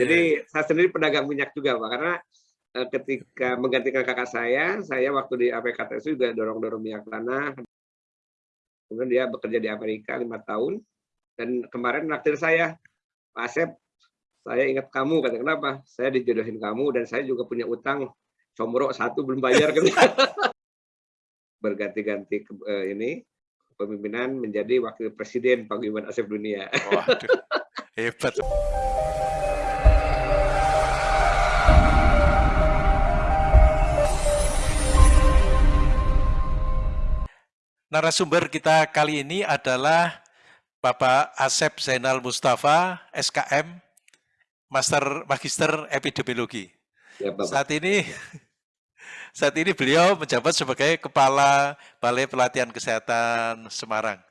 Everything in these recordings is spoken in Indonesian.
Jadi saya sendiri pedagang minyak juga Pak, karena uh, ketika menggantikan kakak saya, saya waktu di APKTS juga dorong-dorong minyak tanah. Kemudian dia bekerja di Amerika lima tahun, dan kemarin naktir saya, Pak Asep, saya ingat kamu, kata kenapa? Saya dijodohin kamu dan saya juga punya utang comrok satu belum bayar. Berganti-ganti uh, ini kepemimpinan menjadi wakil presiden paguyuban Asep Dunia. Waduh, hebat. Narasumber kita kali ini adalah Bapak Asep Zainal Mustafa, SKM, Master Magister Epidemiologi. Ya, Bapak. Saat ini saat ini beliau menjabat sebagai Kepala Balai Pelatihan Kesehatan Semarang.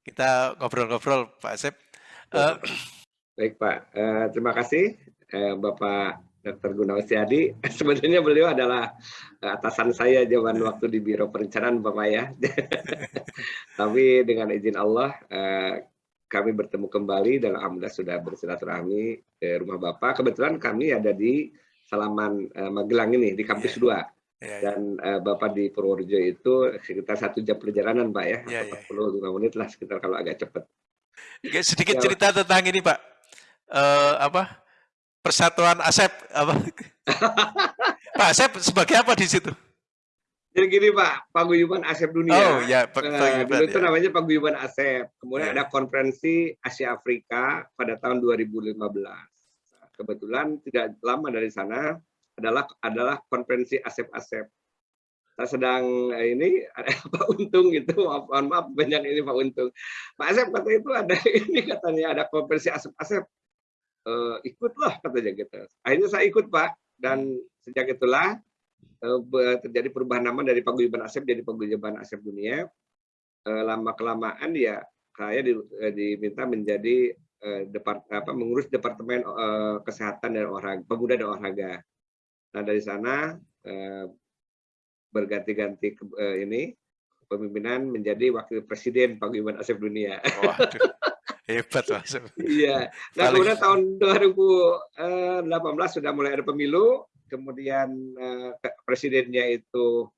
Kita ngobrol-ngobrol, Pak Asep. Uh, Baik, Pak. Uh, terima kasih, uh, Bapak Dr. Gunawan Setiadi. Sebenarnya beliau adalah eh, atasan saya zaman waktu di Biro Perencanaan Bapak ya. Tapi dengan izin Allah eh, kami bertemu kembali dan alhamdulillah sudah bersilaturahmi ke rumah Bapak. Kebetulan kami ada di Salaman eh, Magelang ini di kampus 2. Yeah. Yeah, Dan uh, Bapak di Purworejo itu sekitar satu jam perjalanan Pak ya, yeah, 45 yeah. menit lah sekitar kalau agak cepat. Sedikit ya, cerita tentang ini Pak, uh, apa Persatuan Asep apa? Pak Asep sebagai apa di situ? Jadi gini Pak, Paguyuban Asep Dunia. Oh ya, Paguyuban. Uh, itu ya. namanya Paguyuban Asep. Kemudian ya. ada konferensi Asia Afrika pada tahun 2015. Kebetulan tidak lama dari sana adalah adalah konferensi Asep Asep. Saya sedang eh, ini ada Pak Untung gitu, maaf, maaf banyak ini Pak Untung. Pak Asep kata itu ada ini katanya ada konferensi Asep Asep uh, ikutlah katanya gitu. Akhirnya saya ikut Pak dan sejak itulah uh, terjadi perubahan nama dari Paguyuban Asep jadi Paguyuban Asep Dunia. Uh, lama kelamaan ya saya di, uh, diminta menjadi uh, depart, apa, mengurus departemen uh, kesehatan dan olahraga, pemuda dan olahraga. Nah dari sana uh, berganti-ganti uh, ini pemimpinan menjadi wakil presiden Paguyuban Asep Dunia. Hebat Mas. Iya. Nah, Paling... kemudian tahun 2018 eh, sudah mulai ada pemilu, kemudian eh, presidennya itu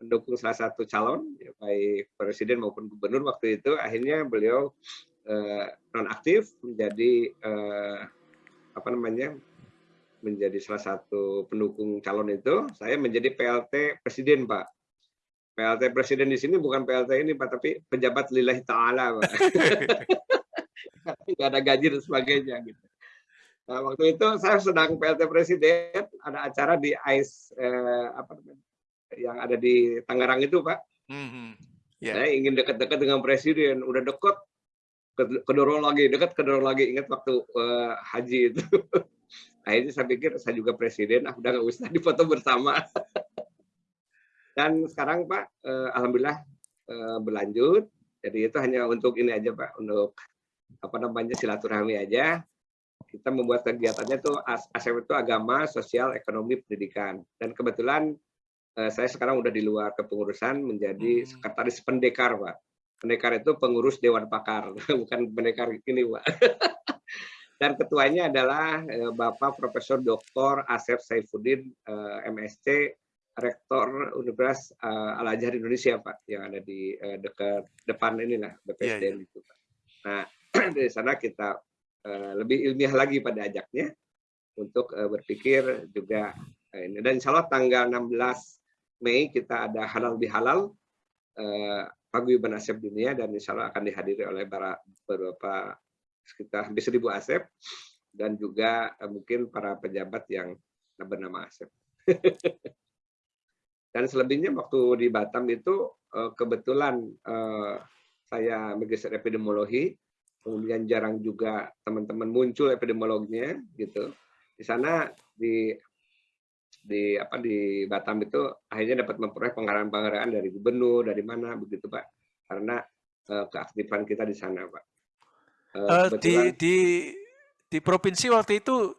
mendukung salah satu calon, ya, baik presiden maupun gubernur waktu itu. Akhirnya beliau eh, nonaktif menjadi eh, apa namanya menjadi salah satu pendukung calon itu. Saya menjadi PLT presiden, Pak. PLT presiden di sini bukan PLT ini Pak, tapi pejabat lillahi ta'ala Pak. nggak ada gaji dan sebagainya gitu. Nah, waktu itu saya sedang PLT Presiden, ada acara di AIS eh, apa yang ada di Tangerang itu, Pak. Mm -hmm. yeah. Saya ingin dekat-dekat dengan Presiden, udah dekat, kedorong lagi, dekat kedorong lagi. Ingat waktu uh, haji itu. Akhirnya saya pikir saya juga Presiden, ah, udah nggak usah difoto bersama. Dan sekarang Pak, uh, Alhamdulillah uh, berlanjut. Jadi itu hanya untuk ini aja Pak, untuk apa namanya silaturahmi aja kita membuat kegiatannya tuh ASEP itu agama, sosial, ekonomi, pendidikan. Dan kebetulan eh, saya sekarang udah di luar kepengurusan menjadi hmm. sekretaris pendekar, Pak. Pendekar itu pengurus Dewan Pakar, bukan pendekar ini, Pak. Dan ketuanya adalah eh, Bapak Profesor Dr. Asep Saifuddin, eh, MSc, Rektor Universitas eh, Al Azhar Indonesia, Pak, yang ada di eh, dekat depan inilah BPSDM yeah, yeah. itu, Pak. Nah, dari sana kita uh, lebih ilmiah lagi pada ajaknya untuk uh, berpikir juga uh, ini dan insya Allah tanggal 16 Mei kita ada halal bihalal paguyuban asep dunia dan insya Allah akan dihadiri oleh para beberapa sekitar hampir seribu asep dan juga mungkin para pejabat yang bernama asep. dan selebihnya waktu di Batam itu kebetulan saya magister epidemiologi kemudian jarang juga teman-teman muncul epidemiologinya gitu. Di sana di di apa di Batam itu akhirnya dapat memperoleh penghargaan-penghargaan dari gubernur dari mana begitu Pak karena uh, keaktifan kita di sana Pak. Uh, uh, di di di provinsi waktu itu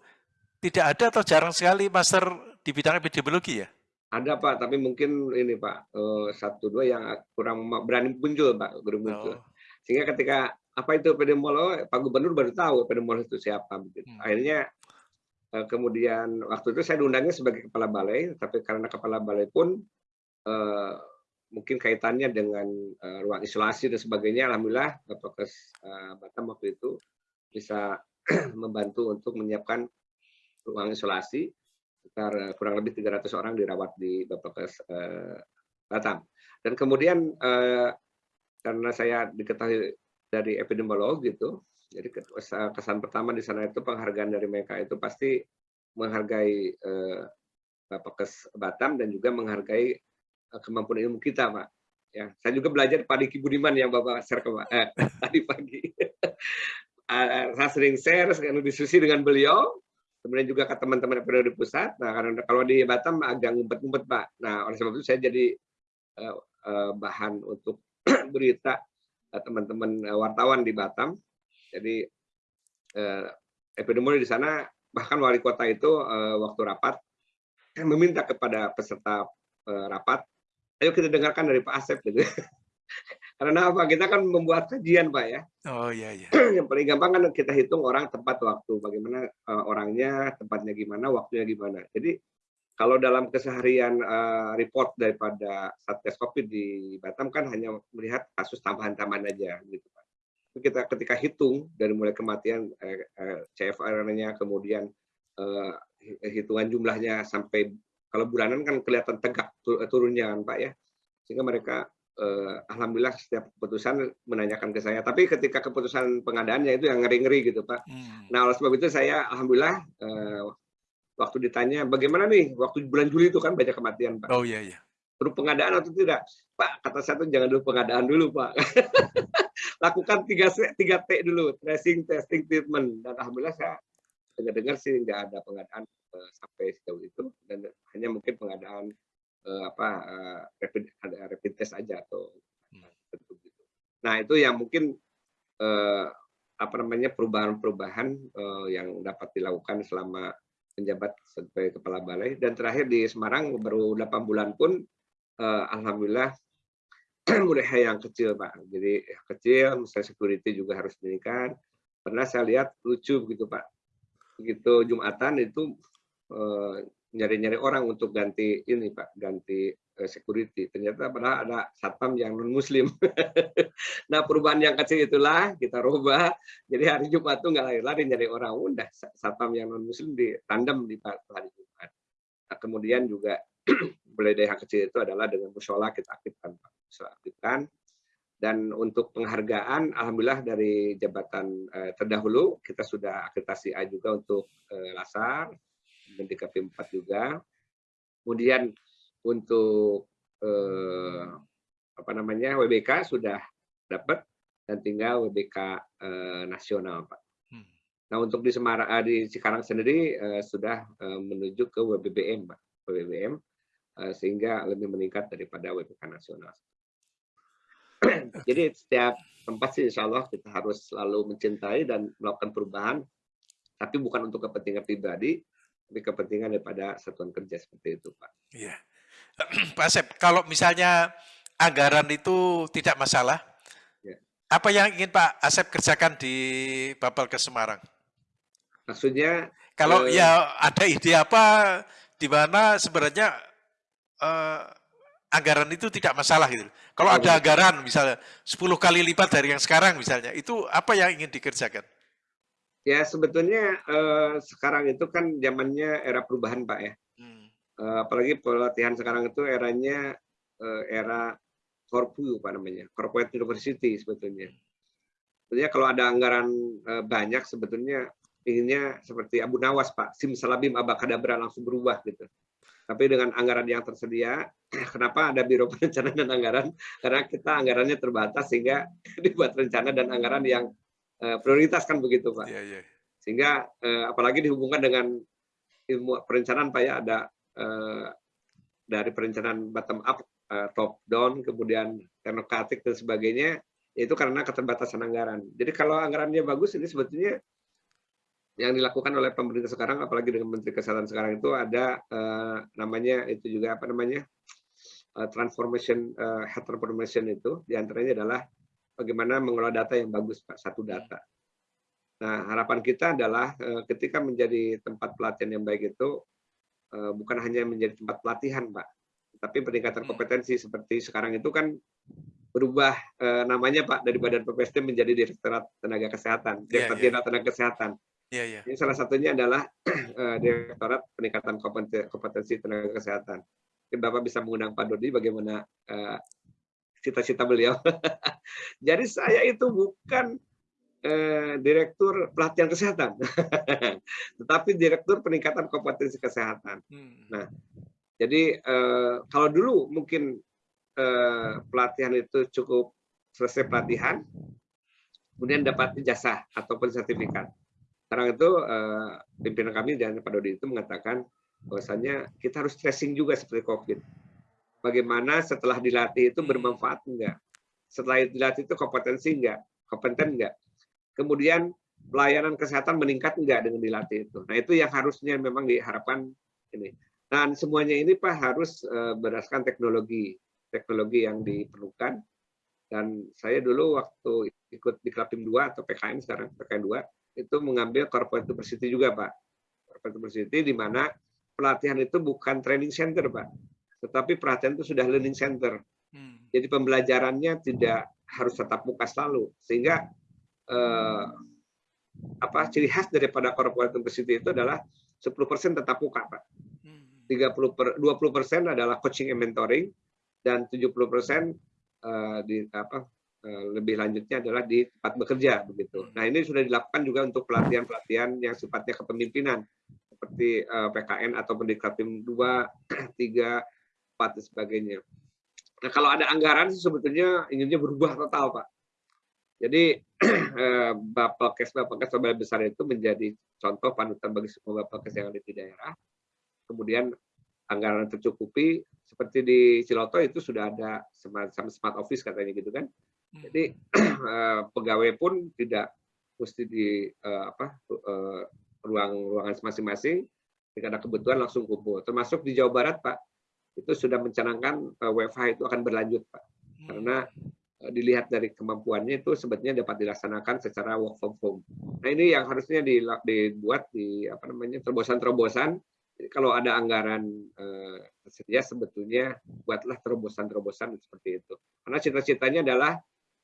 tidak ada atau jarang sekali master di bidang epidemiologi ya? Ada Pak, tapi mungkin ini Pak uh, satu dua yang kurang berani muncul Pak, muncul. Oh. Sehingga ketika apa itu epidemiolog Pak Gubernur baru tahu epidemiolog itu siapa begitu. Hmm. Akhirnya uh, kemudian waktu itu saya diundangnya sebagai kepala balai, tapi karena kepala balai pun uh, mungkin kaitannya dengan uh, ruang isolasi dan sebagainya, alhamdulillah Bapak uh, Batam waktu itu bisa membantu untuk menyiapkan ruang isolasi sekitar kurang lebih 300 orang dirawat di Bapakes uh, Batam. Dan kemudian karena saya diketahui dari epidemiolog gitu, jadi kesan pertama di sana itu penghargaan dari mereka itu pasti menghargai uh, Bapakes Batam dan juga menghargai uh, kemampuan ilmu kita, Pak. Ya, saya juga belajar pada Ki Budiman yang Bapak share ke eh, tadi pagi. uh, saya sering share, sering diskusi dengan beliau, kemudian juga ke teman-teman yang di pusat. Nah, karena kalau di Batam agak ngumpet-ngumpet, Pak. Nah, oleh sebab itu saya jadi uh, uh, bahan untuk berita teman-teman uh, wartawan di Batam. Jadi uh, epidemiologi di sana bahkan wali kota itu uh, waktu rapat meminta kepada peserta uh, rapat, ayo kita dengarkan dari Pak Asep gitu. Karena apa? Kita kan membuat kajian, Pak ya. Oh iya iya. Yang paling gampang kan kita hitung orang tempat waktu, bagaimana uh, orangnya, tempatnya gimana, waktunya gimana. Jadi kalau dalam keseharian uh, report daripada Satgas Covid di Batam kan hanya melihat kasus tambahan-tambahan aja gitu, Pak. Kita ketika hitung dari mulai kematian eh, eh, CFR-nya kemudian eh, hitungan jumlahnya sampai kalau bulanan kan kelihatan tegak turunnya kan Pak ya. Sehingga mereka uh, alhamdulillah setiap keputusan menanyakan ke saya. Tapi ketika keputusan pengadaannya itu yang ngeri-ngeri gitu Pak. Hmm. Nah oleh sebab itu saya alhamdulillah uh, waktu ditanya bagaimana nih waktu bulan Juli itu kan banyak kematian Pak. Oh iya iya. Perlu pengadaan atau tidak? Pak kata saya tuh jangan dulu pengadaan dulu Pak. Lakukan tiga tiga T dulu, tracing, testing, treatment. Dan alhamdulillah saya dengar-dengar sih nggak ada pengadaan uh, sampai sejauh itu dan hanya mungkin pengadaan uh, apa uh, rapid ada rapid test aja atau hmm. gitu. Nah itu yang mungkin uh, apa namanya perubahan-perubahan uh, yang dapat dilakukan selama menjabat sebagai kepala balai. Dan terakhir di Semarang baru 8 bulan pun uh, alhamdulillah mulai yang kecil pak. Jadi kecil misalnya security juga harus meningkat pernah saya lihat lucu begitu pak. Begitu jumatan itu nyari-nyari orang untuk ganti ini Pak, ganti security. Ternyata padahal ada satpam yang non muslim. nah perubahan yang kecil itulah kita rubah. Jadi hari Jumat tuh nggak lari-lari nyari orang, udah satpam yang non muslim di tandem di hari Jumat. Nah, kemudian juga dari yang kecil itu adalah dengan musola kita aktifkan. Musola aktifkan. Dan untuk penghargaan, alhamdulillah dari jabatan eh, terdahulu kita sudah akreditasi A juga untuk eh, Lasar, dan DKP 4 juga. Kemudian untuk eh, apa namanya WBK sudah dapat dan tinggal WBK eh, nasional, Pak. Hmm. Nah untuk di Semarang, eh, di Cikarang sendiri eh, sudah eh, menuju ke WBBM, Pak. WBBM eh, sehingga lebih meningkat daripada WBK nasional. Jadi setiap tempat sih insya Allah kita harus selalu mencintai dan melakukan perubahan, tapi bukan untuk kepentingan pribadi, tapi kepentingan daripada satuan kerja seperti itu, Pak. Iya. Pak Asep, kalau misalnya anggaran itu tidak masalah, ya. apa yang ingin Pak Asep kerjakan di Bapel ke Semarang? Maksudnya? Kalau eh, ya ada ide apa di mana sebenarnya eh, anggaran itu tidak masalah gitu. Kalau ada anggaran misalnya 10 kali lipat dari yang sekarang misalnya, itu apa yang ingin dikerjakan? Ya sebetulnya eh, sekarang itu kan zamannya era perubahan Pak ya. Eh, apalagi pelatihan sekarang itu eranya eh, era korpu Pak namanya, corporate university sebetulnya. Sebetulnya kalau ada anggaran eh, banyak sebetulnya inginnya seperti Abu Nawas Pak, sim salabim abakadabra langsung berubah gitu. Tapi dengan anggaran yang tersedia, kenapa ada Biro Perencanaan dan Anggaran? Karena kita anggarannya terbatas sehingga dibuat rencana dan anggaran yang prioritas kan begitu Pak. Yeah, yeah. Sehingga apalagi dihubungkan dengan ilmu perencanaan Pak ya ada uh, dari perencanaan bottom up, uh, top down, kemudian teknokratik dan sebagainya, itu karena keterbatasan anggaran. Jadi kalau anggarannya bagus ini sebetulnya yang dilakukan oleh pemerintah sekarang, apalagi dengan Menteri Kesehatan sekarang itu ada uh, namanya itu juga apa namanya uh, transformation uh, transformation itu di antaranya adalah bagaimana mengelola data yang bagus Pak, satu data. Nah, harapan kita adalah ketika menjadi tempat pelatihan yang baik itu bukan hanya menjadi tempat pelatihan, Pak, tapi peningkatan kompetensi seperti sekarang itu kan berubah namanya Pak dari Badan PPST menjadi Direktorat Tenaga Kesehatan, iya, Direktorat yeah, yeah. Tenaga Kesehatan. Yeah, yeah. Ini salah satunya adalah Direktorat Peningkatan Kompetensi Tenaga Kesehatan. Mungkin Bapak bisa mengundang Pak Dodi bagaimana cita-cita beliau. Jadi saya itu bukan eh, direktur pelatihan kesehatan, tetapi direktur peningkatan kompetensi kesehatan. Hmm. Nah, jadi eh, kalau dulu mungkin eh, pelatihan itu cukup selesai pelatihan, kemudian dapat ijazah ataupun sertifikat. Sekarang itu eh, pimpinan kami dan Pak Dodi itu mengatakan bahwasanya kita harus tracing juga seperti COVID. Bagaimana setelah dilatih itu bermanfaat enggak? Setelah dilatih itu kompetensi enggak? Kompeten enggak? Kemudian pelayanan kesehatan meningkat enggak dengan dilatih itu. Nah, itu yang harusnya memang diharapkan ini. Dan semuanya ini Pak harus uh, berdasarkan teknologi, teknologi yang diperlukan. Dan saya dulu waktu ikut di Klapim 2 atau PKN sekarang PKN 2 itu mengambil corporate university juga Pak. Corporate university di mana pelatihan itu bukan training center Pak, tetapi pelatihan itu sudah learning center. Hmm. Jadi pembelajarannya tidak harus tetap muka selalu, sehingga eh, apa ciri khas daripada corporate university itu adalah 10% tetap muka, Pak. 30 per, 20% adalah coaching and mentoring dan 70% eh, di apa eh, lebih lanjutnya adalah di tempat bekerja begitu. Nah, ini sudah dilakukan juga untuk pelatihan-pelatihan yang sifatnya kepemimpinan seperti eh, PKN atau pendidikan 2, 3, 4 dan sebagainya. Nah, kalau ada anggaran sebetulnya inginnya berubah total, Pak. Jadi eh, Bapelkes Bapelkes besar itu menjadi contoh panutan bagi semua Bapelkes yang ada di daerah. Kemudian anggaran tercukupi seperti di Ciloto itu sudah ada semacam smart office katanya gitu kan. Hmm. Jadi eh, pegawai pun tidak mesti di eh, apa ruang ruangan masing-masing. Jika ada kebutuhan langsung kumpul. Termasuk di Jawa Barat Pak, itu sudah mencanangkan WFH itu akan berlanjut Pak. Hmm. Karena dilihat dari kemampuannya itu sebetulnya dapat dilaksanakan secara work from home. Nah ini yang harusnya dibuat di apa namanya terobosan-terobosan. Kalau ada anggaran eh, sebetulnya buatlah terobosan-terobosan seperti itu. Karena cita-citanya adalah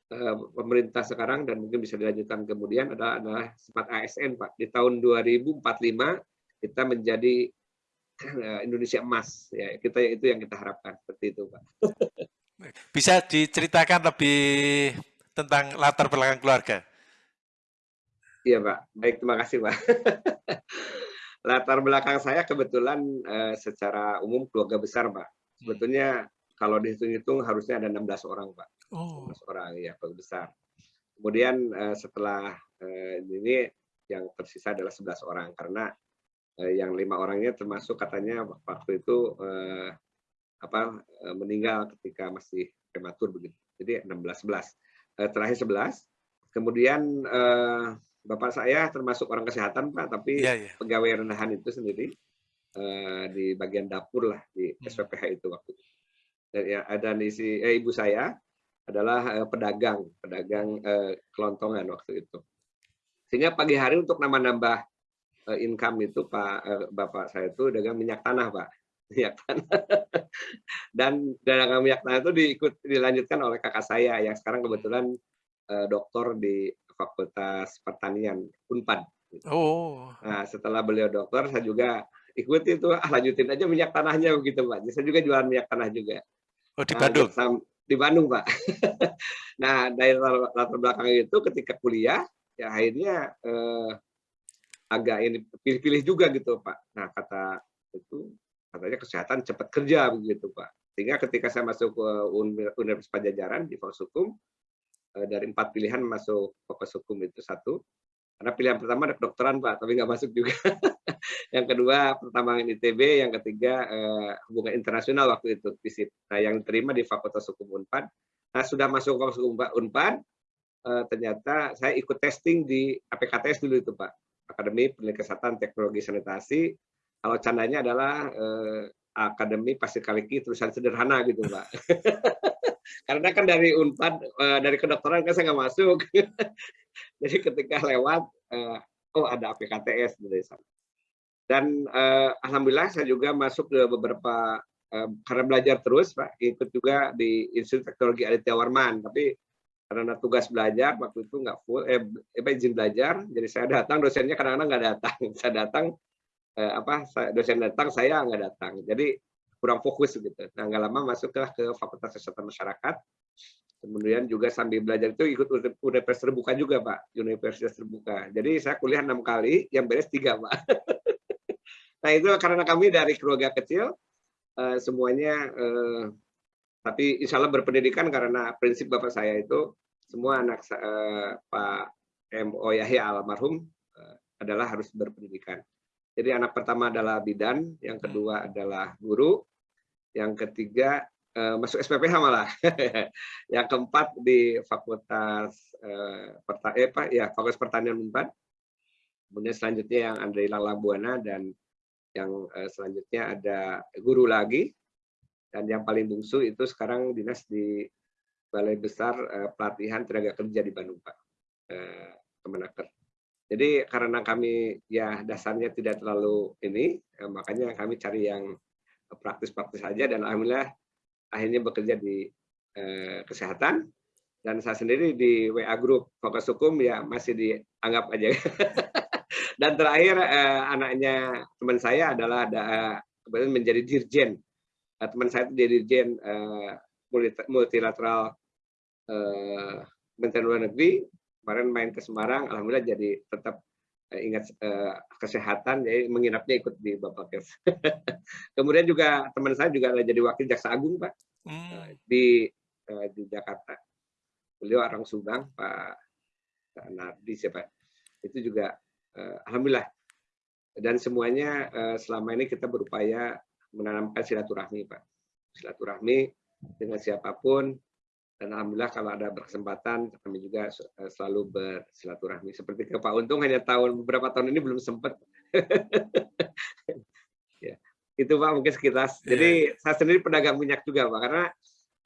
eh, pemerintah sekarang dan mungkin bisa dilanjutkan kemudian adalah, adalah sempat ASN Pak. Di tahun 2045 kita menjadi eh, Indonesia emas ya kita itu yang kita harapkan seperti itu Pak. Bisa diceritakan lebih tentang latar belakang keluarga? Iya Pak, baik terima kasih Pak. latar belakang saya kebetulan eh, secara umum keluarga besar Pak. Sebetulnya kalau dihitung-hitung harusnya ada 16 orang Pak. Oh. 16 orang ya keluarga besar. Kemudian eh, setelah eh, ini yang tersisa adalah 11 orang karena eh, yang lima orangnya termasuk katanya waktu itu eh, apa eh, meninggal ketika masih prematur begitu. Jadi 16 11. Eh, terakhir 11. Kemudian eh, Bapak saya termasuk orang kesehatan Pak, tapi yeah, yeah. pegawai rendahan itu sendiri di bagian dapur lah di hmm. SPPH itu waktu itu. Dan ya ada isi eh, ibu saya adalah pedagang, pedagang kelontongan waktu itu. Sehingga pagi hari untuk nambah-nambah income itu Pak Bapak saya itu dagang minyak tanah Pak minyak tanah. Dan dagangan minyak tanah itu diikut dilanjutkan oleh kakak saya yang sekarang kebetulan uh, doktor di Fakultas Pertanian Unpad. Oh. Nah, setelah beliau dokter, saya juga ikut itu, ah lanjutin aja minyak tanahnya begitu Pak. Jadi saya juga jualan minyak tanah juga. Oh di Bandung? Nah, di Bandung Pak. nah dari latar belakang itu ketika kuliah, ya akhirnya eh, agak ini pilih-pilih juga gitu Pak. Nah kata itu katanya kesehatan cepat kerja begitu Pak. Sehingga ketika saya masuk ke Universitas Pajajaran di Fakultas Hukum, eh, dari empat pilihan masuk Fakultas Hukum itu satu. Karena pilihan pertama ada kedokteran Pak, tapi nggak masuk juga. yang kedua pertambangan ITB, yang ketiga eh, hubungan internasional waktu itu FISIP. Nah yang diterima di Fakultas Hukum Unpad. Nah sudah masuk Fakultas Hukum Unpad, eh, ternyata saya ikut testing di APKTS dulu itu Pak. Akademi Penelitian Kesehatan Teknologi Sanitasi kalau candanya adalah eh, akademi pasir kaliki tulisan sederhana gitu pak karena kan dari unpad eh, dari kedokteran kan saya nggak masuk. Jadi ketika lewat uh, oh ada APKTS dari sana. Dan uh, alhamdulillah saya juga masuk ke beberapa uh, karena belajar terus Pak, ikut juga di Institut Teknologi Aditya Warman, tapi karena tugas belajar waktu itu nggak full eh izin belajar jadi saya datang dosennya kadang-kadang nggak datang. Saya datang eh, apa dosen datang saya nggak datang. Jadi kurang fokus gitu. Nah nggak lama masuklah ke Fakultas Kesehatan Masyarakat. Kemudian juga sambil belajar itu ikut universitas terbuka juga pak. Universitas terbuka. Jadi saya kuliah enam kali yang beres tiga pak. Nah itu karena kami dari keluarga kecil eh, semuanya eh, tapi insya Allah berpendidikan karena prinsip bapak saya itu semua anak uh, Pak M.O. Yahya almarhum uh, adalah harus berpendidikan. Jadi anak pertama adalah bidan, yang hmm. kedua adalah guru, yang ketiga uh, masuk SPPH malah, yang keempat di Fakultas uh, Perta eh, Pak, ya Fakultas Pertanian Unpad, kemudian selanjutnya yang Andrei Lalabuana dan yang uh, selanjutnya ada guru lagi, dan yang paling bungsu itu sekarang dinas di Balai Besar uh, Pelatihan Tenaga Kerja di Bandung, Pak. Uh, Kemenaker. Jadi karena kami ya dasarnya tidak terlalu ini, uh, makanya kami cari yang praktis-praktis saja dan alhamdulillah akhirnya bekerja di uh, kesehatan dan saya sendiri di WA Group Fokus Hukum ya masih dianggap aja. dan terakhir uh, anaknya teman saya adalah ada uh, menjadi dirjen. Uh, teman saya itu dirjen uh, multilateral eh, Menteri Luar Negeri kemarin main ke Semarang, alhamdulillah jadi tetap eh, ingat eh, kesehatan, jadi menginapnya ikut di Bapak Kes. Kemudian juga teman saya juga ada jadi wakil jaksa agung pak hmm. di eh, di Jakarta. Beliau orang Subang, Pak Nardi siapa? Itu juga alhamdulillah. Dan semuanya selama ini kita berupaya menanamkan silaturahmi pak, silaturahmi dengan siapa pun dan alhamdulillah kalau ada berkesempatan kami juga eh, selalu bersilaturahmi. Seperti ke Pak Untung hanya tahun beberapa tahun ini belum sempat ya itu Pak mungkin sekitar. Jadi yeah. saya sendiri pedagang minyak juga Pak. Karena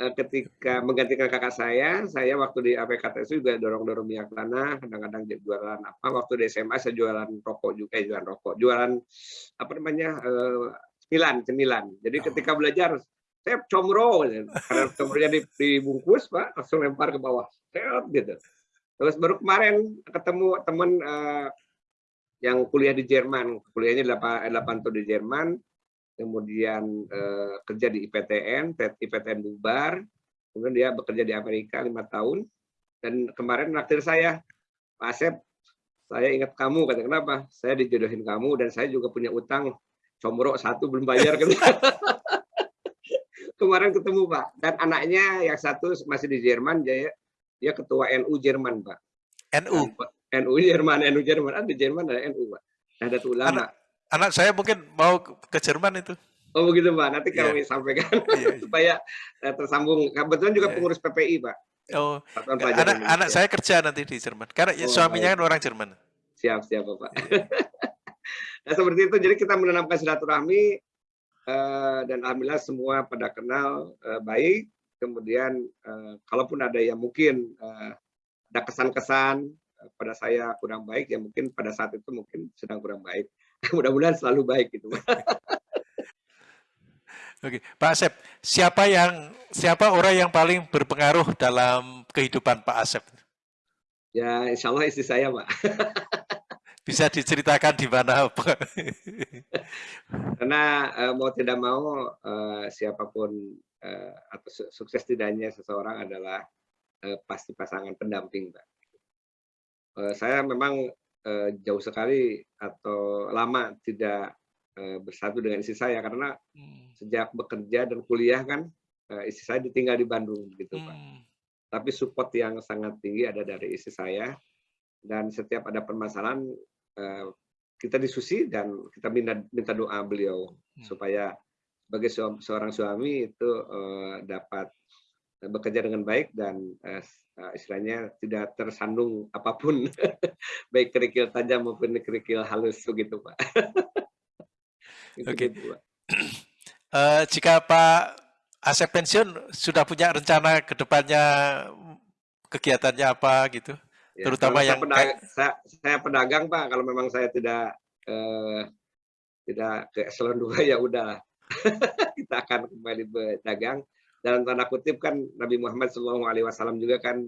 eh, ketika menggantikan kakak saya saya waktu di APKTS juga dorong-dorong minyak tanah kadang-kadang jualan apa. Waktu di SMA saya jualan rokok juga eh, jualan rokok. Jualan apa namanya eh, cemilan cemilan. Jadi ketika belajar saya comro karena comronya dibungkus pak langsung lempar ke bawah. Set gitu. Terus baru kemarin ketemu teman uh, yang kuliah di Jerman. Kuliahnya 8, 8 tahun di Jerman. Kemudian uh, kerja di IPTN IPTN bubar. Kemudian dia bekerja di Amerika lima tahun. Dan kemarin naktir saya. Pak Asep saya ingat kamu. Kata kenapa? Saya dijodohin kamu dan saya juga punya utang. Comro satu belum bayar. Gitu kemarin ketemu Pak. Dan anaknya yang satu masih di Jerman, dia, dia ketua NU Jerman Pak. NU? NU Jerman, NU Jerman. Ada di Jerman ada NU Pak. Ada ulama. Anak, anak saya mungkin mau ke Jerman itu. Oh begitu Pak, nanti yeah. kami sampaikan yeah. Iya. supaya uh, tersambung. Kebetulan juga yeah. pengurus PPI Pak. Oh, anak, anak saya kerja nanti di Jerman. Karena oh, suaminya baik. kan orang Jerman. Siap, siap Bapak. Yeah. nah seperti itu, jadi kita menanamkan silaturahmi Eh, dan alhamdulillah semua pada kenal uh, baik. Kemudian uh, kalaupun ada yang mungkin uh, ada kesan-kesan pada saya kurang baik, ya mungkin pada saat itu mungkin sedang kurang baik. Mudah-mudahan selalu baik gitu. Oke, Pak Asep, siapa yang siapa orang yang paling berpengaruh dalam kehidupan Pak Asep? Ya, insya Allah istri saya, Pak. Bisa diceritakan di mana? Karena uh, mau tidak mau uh, siapa pun uh, atau sukses tidaknya seseorang adalah pasti pasangan pendamping, Pak. Saya memang uh, jauh sekali atau lama tidak bersatu dengan istri saya karena hmm. sejak bekerja dan kuliah kan istri saya ditinggal di Bandung gitu, hmm. Pak. Tapi support yang sangat tinggi ada dari istri saya dan setiap ada permasalahan Eh, kita diskusi dan kita minta minta doa beliau hmm. supaya sebagai seorang suami itu uh, dapat bekerja dengan baik dan uh, istilahnya tidak tersandung apa pun baik kerikil tajam maupun kerikil halus begitu pak. Oke. Okay. Gitu, uh, jika Pak Asep pensiun sudah punya rencana ke depannya kegiatannya apa gitu? Ya, terutama yang saya pedagang, saya, saya pedagang Pak, kalau memang saya tidak eh, tidak ke eselon 2 ya udah. Kita akan kembali berdagang. Dalam tanda kutip kan Nabi Muhammad SAW juga kan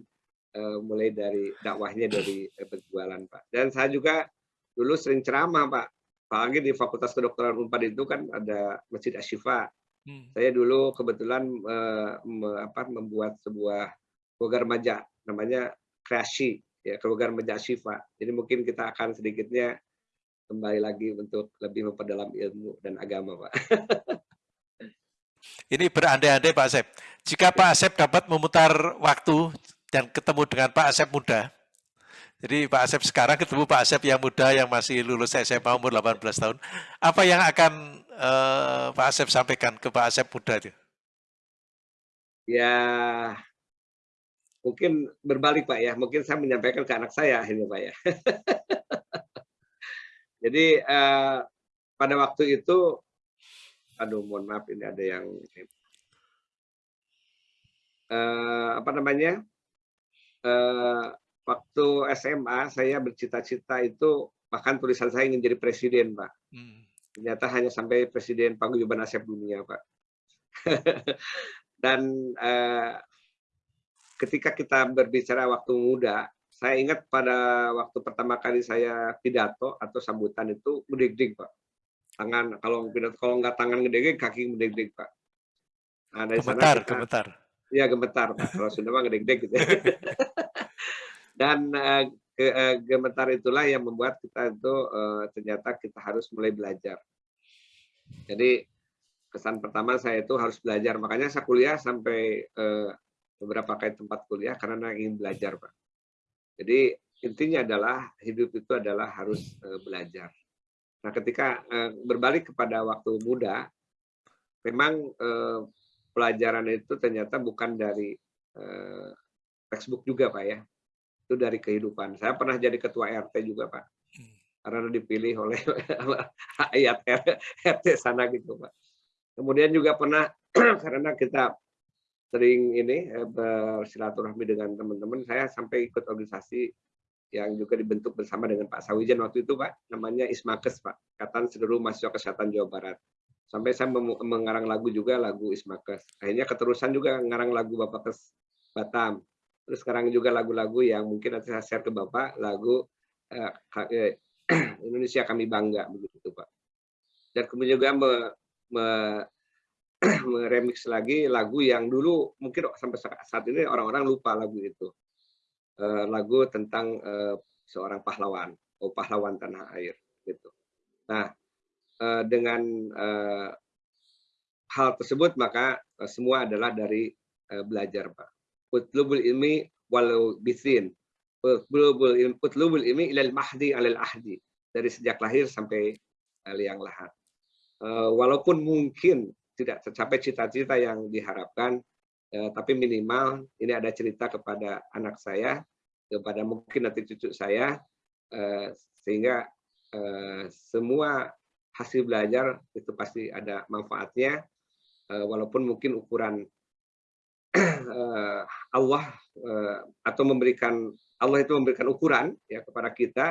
eh, mulai dari dakwahnya dari eh, berjualan Pak. Dan saya juga dulu sering ceramah Pak. Apalagi di Fakultas Kedokteran Unpad itu kan ada Masjid Ashifa hmm. saya dulu kebetulan eh, me, apa, membuat sebuah program remaja namanya kreasi ya keluarga remaja Syifa. Jadi mungkin kita akan sedikitnya kembali lagi untuk lebih memperdalam ilmu dan agama, Pak. Ini berandai-andai Pak Asep. Jika Pak Asep dapat memutar waktu dan ketemu dengan Pak Asep muda, jadi Pak Asep sekarang ketemu Pak Asep yang muda yang masih lulus SMA umur 18 tahun, apa yang akan uh, Pak Asep sampaikan ke Pak Asep muda itu? Ya, mungkin berbalik Pak ya, mungkin saya menyampaikan ke anak saya ini Pak ya. Jadi eh, pada waktu itu, aduh mohon maaf ini ada yang eh, apa namanya, eh, waktu SMA saya bercita-cita itu bahkan tulisan saya ingin jadi presiden Pak. Hmm. Ternyata hanya sampai presiden paguyuban Asep dunia Pak. Dan eh, ketika kita berbicara waktu muda, saya ingat pada waktu pertama kali saya pidato atau sambutan itu gede Pak. Tangan kalau pidato kalau nggak tangan gede kaki gede Pak. Nah, dari gemetar, sana kita, gemetar. Iya gemetar Pak. Kalau Sunda mah gede-gede gitu. Ya. Dan uh, ke, uh, gemetar itulah yang membuat kita itu uh, ternyata kita harus mulai belajar. Jadi kesan pertama saya itu harus belajar. Makanya saya kuliah sampai uh, beberapa kali tempat kuliah karena ingin belajar, Pak. Jadi intinya adalah hidup itu adalah harus uh, belajar. Nah, ketika uh, berbalik kepada waktu muda, memang uh, pelajaran itu ternyata bukan dari uh, textbook juga, Pak ya. Itu dari kehidupan. Saya pernah jadi ketua RT juga, Pak. Karena dipilih oleh ayat RT sana gitu, Pak. Kemudian juga pernah karena kita sering ini eh, bersilaturahmi dengan teman-teman. Saya sampai ikut organisasi yang juga dibentuk bersama dengan Pak Sawijan waktu itu Pak, namanya Ismakes Pak, Ikatan Seluruh Mahasiswa Kesehatan Jawa Barat. Sampai saya mengarang lagu juga lagu Ismakes. Akhirnya keterusan juga mengarang lagu Bapak Kes Batam. Terus sekarang juga lagu-lagu yang mungkin nanti saya share ke Bapak, lagu eh, eh Indonesia Kami Bangga begitu Pak. Dan kemudian juga me, me, meremix lagi lagu yang dulu mungkin sampai saat ini orang-orang lupa lagu itu. Uh, lagu tentang uh, seorang pahlawan, oh pahlawan tanah air gitu. Nah, uh, dengan hal tersebut maka semua adalah dari belajar, Pak. Utlubul ilmi walau bisin. Utlubul ilmi, utlubul ilmi ilal mahdi alal ahdi. Dari sejak lahir sampai liang lahat. Walaupun mungkin tidak tercapai cita-cita yang diharapkan, eh, tapi minimal ini ada cerita kepada anak saya, kepada mungkin nanti cucu saya, eh, sehingga eh, semua hasil belajar itu pasti ada manfaatnya, eh, walaupun mungkin ukuran eh, Allah eh, atau memberikan Allah itu memberikan ukuran ya kepada kita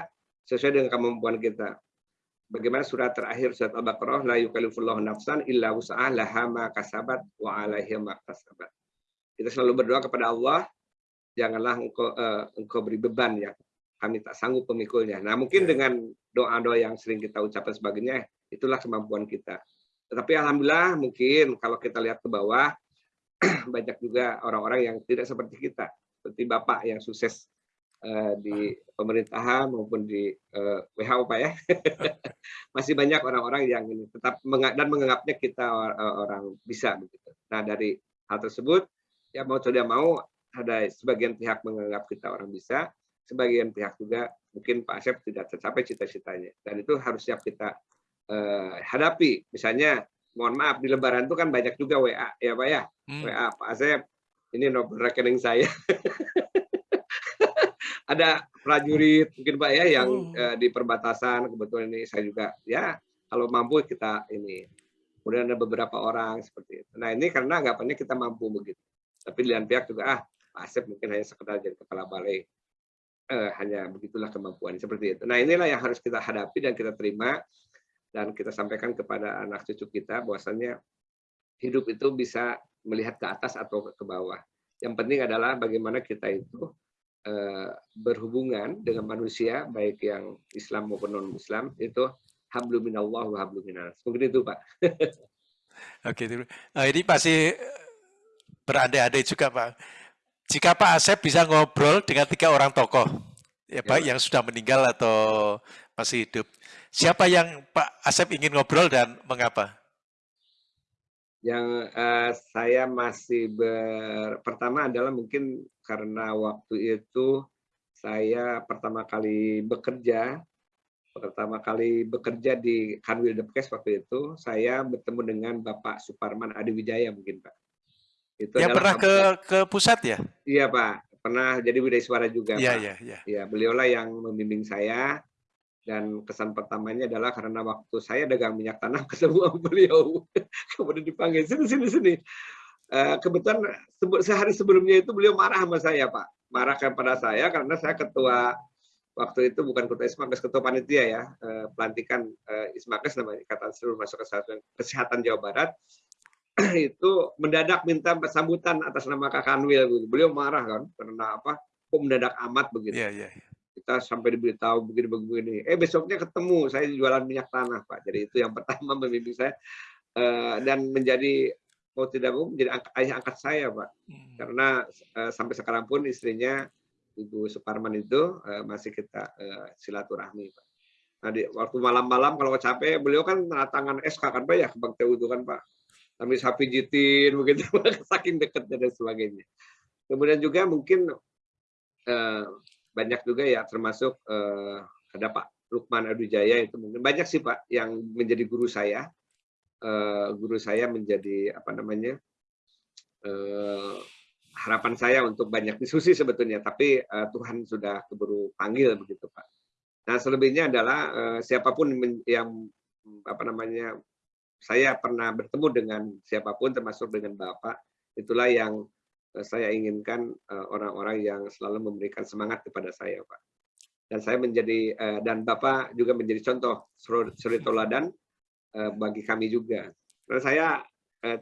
sesuai dengan kemampuan kita bagaimana surat terakhir surat Al-Baqarah la yukallifullahu nafsan illa wus'aha laha ma kasabat wa 'alaiha ma kasabat. Kita selalu berdoa kepada Allah, janganlah engkau uh, engkau beri beban ya kami tak sanggup pemikulnya. Nah, mungkin ya. dengan doa-doa yang sering kita ucapkan sebagainya, itulah kemampuan kita. Tetapi alhamdulillah mungkin kalau kita lihat ke bawah banyak juga orang-orang yang tidak seperti kita, seperti Bapak yang sukses di pemerintahan maupun di uh, eh, WHO Pak ya. Masih banyak orang-orang yang ini tetap dan menganggapnya kita orang bisa begitu. Nah, dari hal tersebut ya mau tidak mau ada sebagian pihak menganggap kita orang bisa, sebagian pihak juga mungkin Pak Asep tidak tercapai cita-citanya. Dan itu harus siap kita uh, hadapi. Misalnya, mohon maaf di Lebaran itu kan banyak juga WA ya Pak ya. Hmm. WA Pak Asep, ini nomor rekening saya. ada prajurit mungkin Pak ya yang oh. uh, di perbatasan kebetulan ini saya juga ya kalau mampu kita ini kemudian ada beberapa orang seperti itu. Nah ini karena anggapannya kita mampu begitu. Tapi di lain pihak juga ah Pak Asep mungkin hanya sekedar jadi kepala balai eh, hanya begitulah kemampuan seperti itu. Nah inilah yang harus kita hadapi dan kita terima dan kita sampaikan kepada anak cucu kita bahwasannya hidup itu bisa melihat ke atas atau ke bawah. Yang penting adalah bagaimana kita itu berhubungan dengan manusia baik yang Islam maupun non Islam itu hablum minallah wa hablum minas. Mungkin itu Pak. Oke, nah, ini pasti berandai-andai juga Pak jika Pak Asep bisa ngobrol dengan tiga orang tokoh, ya Pak, ya. yang sudah meninggal atau masih hidup, siapa yang Pak Asep ingin ngobrol dan mengapa? Yang uh, saya masih ber... pertama adalah mungkin karena waktu itu saya pertama kali bekerja, pertama kali bekerja di Kanwil Depkes waktu itu, saya bertemu dengan Bapak Suparman Adiwijaya mungkin Pak itu yang pernah ke ke pusat ya? Iya Pak, pernah jadi budaya suara juga Iya, iya, iya. Ya, beliaulah yang membimbing saya dan kesan pertamanya adalah karena waktu saya dagang minyak tanah ketemu beliau, kemudian dipanggil sini sini sini. Uh, kebetulan sehari sebelumnya itu beliau marah sama saya Pak, marah kepada saya karena saya ketua waktu itu bukan ketua Ismakes, ketua panitia ya, uh, pelantikan uh, Ismakes namanya Ikatan Seluruh Masuk Kesehatan, Kesehatan Jawa Barat itu mendadak minta sambutan atas nama Kak Kanwil. Beliau marah kan karena apa? Kok mendadak amat begitu. Yeah, yeah. Kita sampai diberitahu begini-begini. Eh besoknya ketemu saya jualan minyak tanah Pak. Jadi itu yang pertama membimbing saya dan menjadi mau tidak mau menjadi ayah angkat saya Pak. Hmm. Karena uh, sampai sekarang pun istrinya Ibu Suparman itu uh, masih kita uh, silaturahmi Pak. Nah, di, waktu malam-malam kalau capek, beliau kan tangan SK kan Pak ya, Bang Teu itu kan Pak kami sapi jitin begitu saking dekatnya dan sebagainya kemudian juga mungkin eh, banyak juga ya termasuk eh, ada Pak Lukman Adujaya itu mungkin banyak sih Pak yang menjadi guru saya eh, guru saya menjadi apa namanya eh, harapan saya untuk banyak diskusi sebetulnya tapi eh, Tuhan sudah keburu panggil begitu Pak nah selebihnya adalah siapa pun yang apa namanya saya pernah bertemu dengan siapa pun termasuk dengan Bapak, itulah yang saya inginkan orang-orang yang selalu memberikan semangat kepada saya, Pak. Dan saya menjadi dan Bapak juga menjadi contoh suri toladan bagi kami juga. Karena saya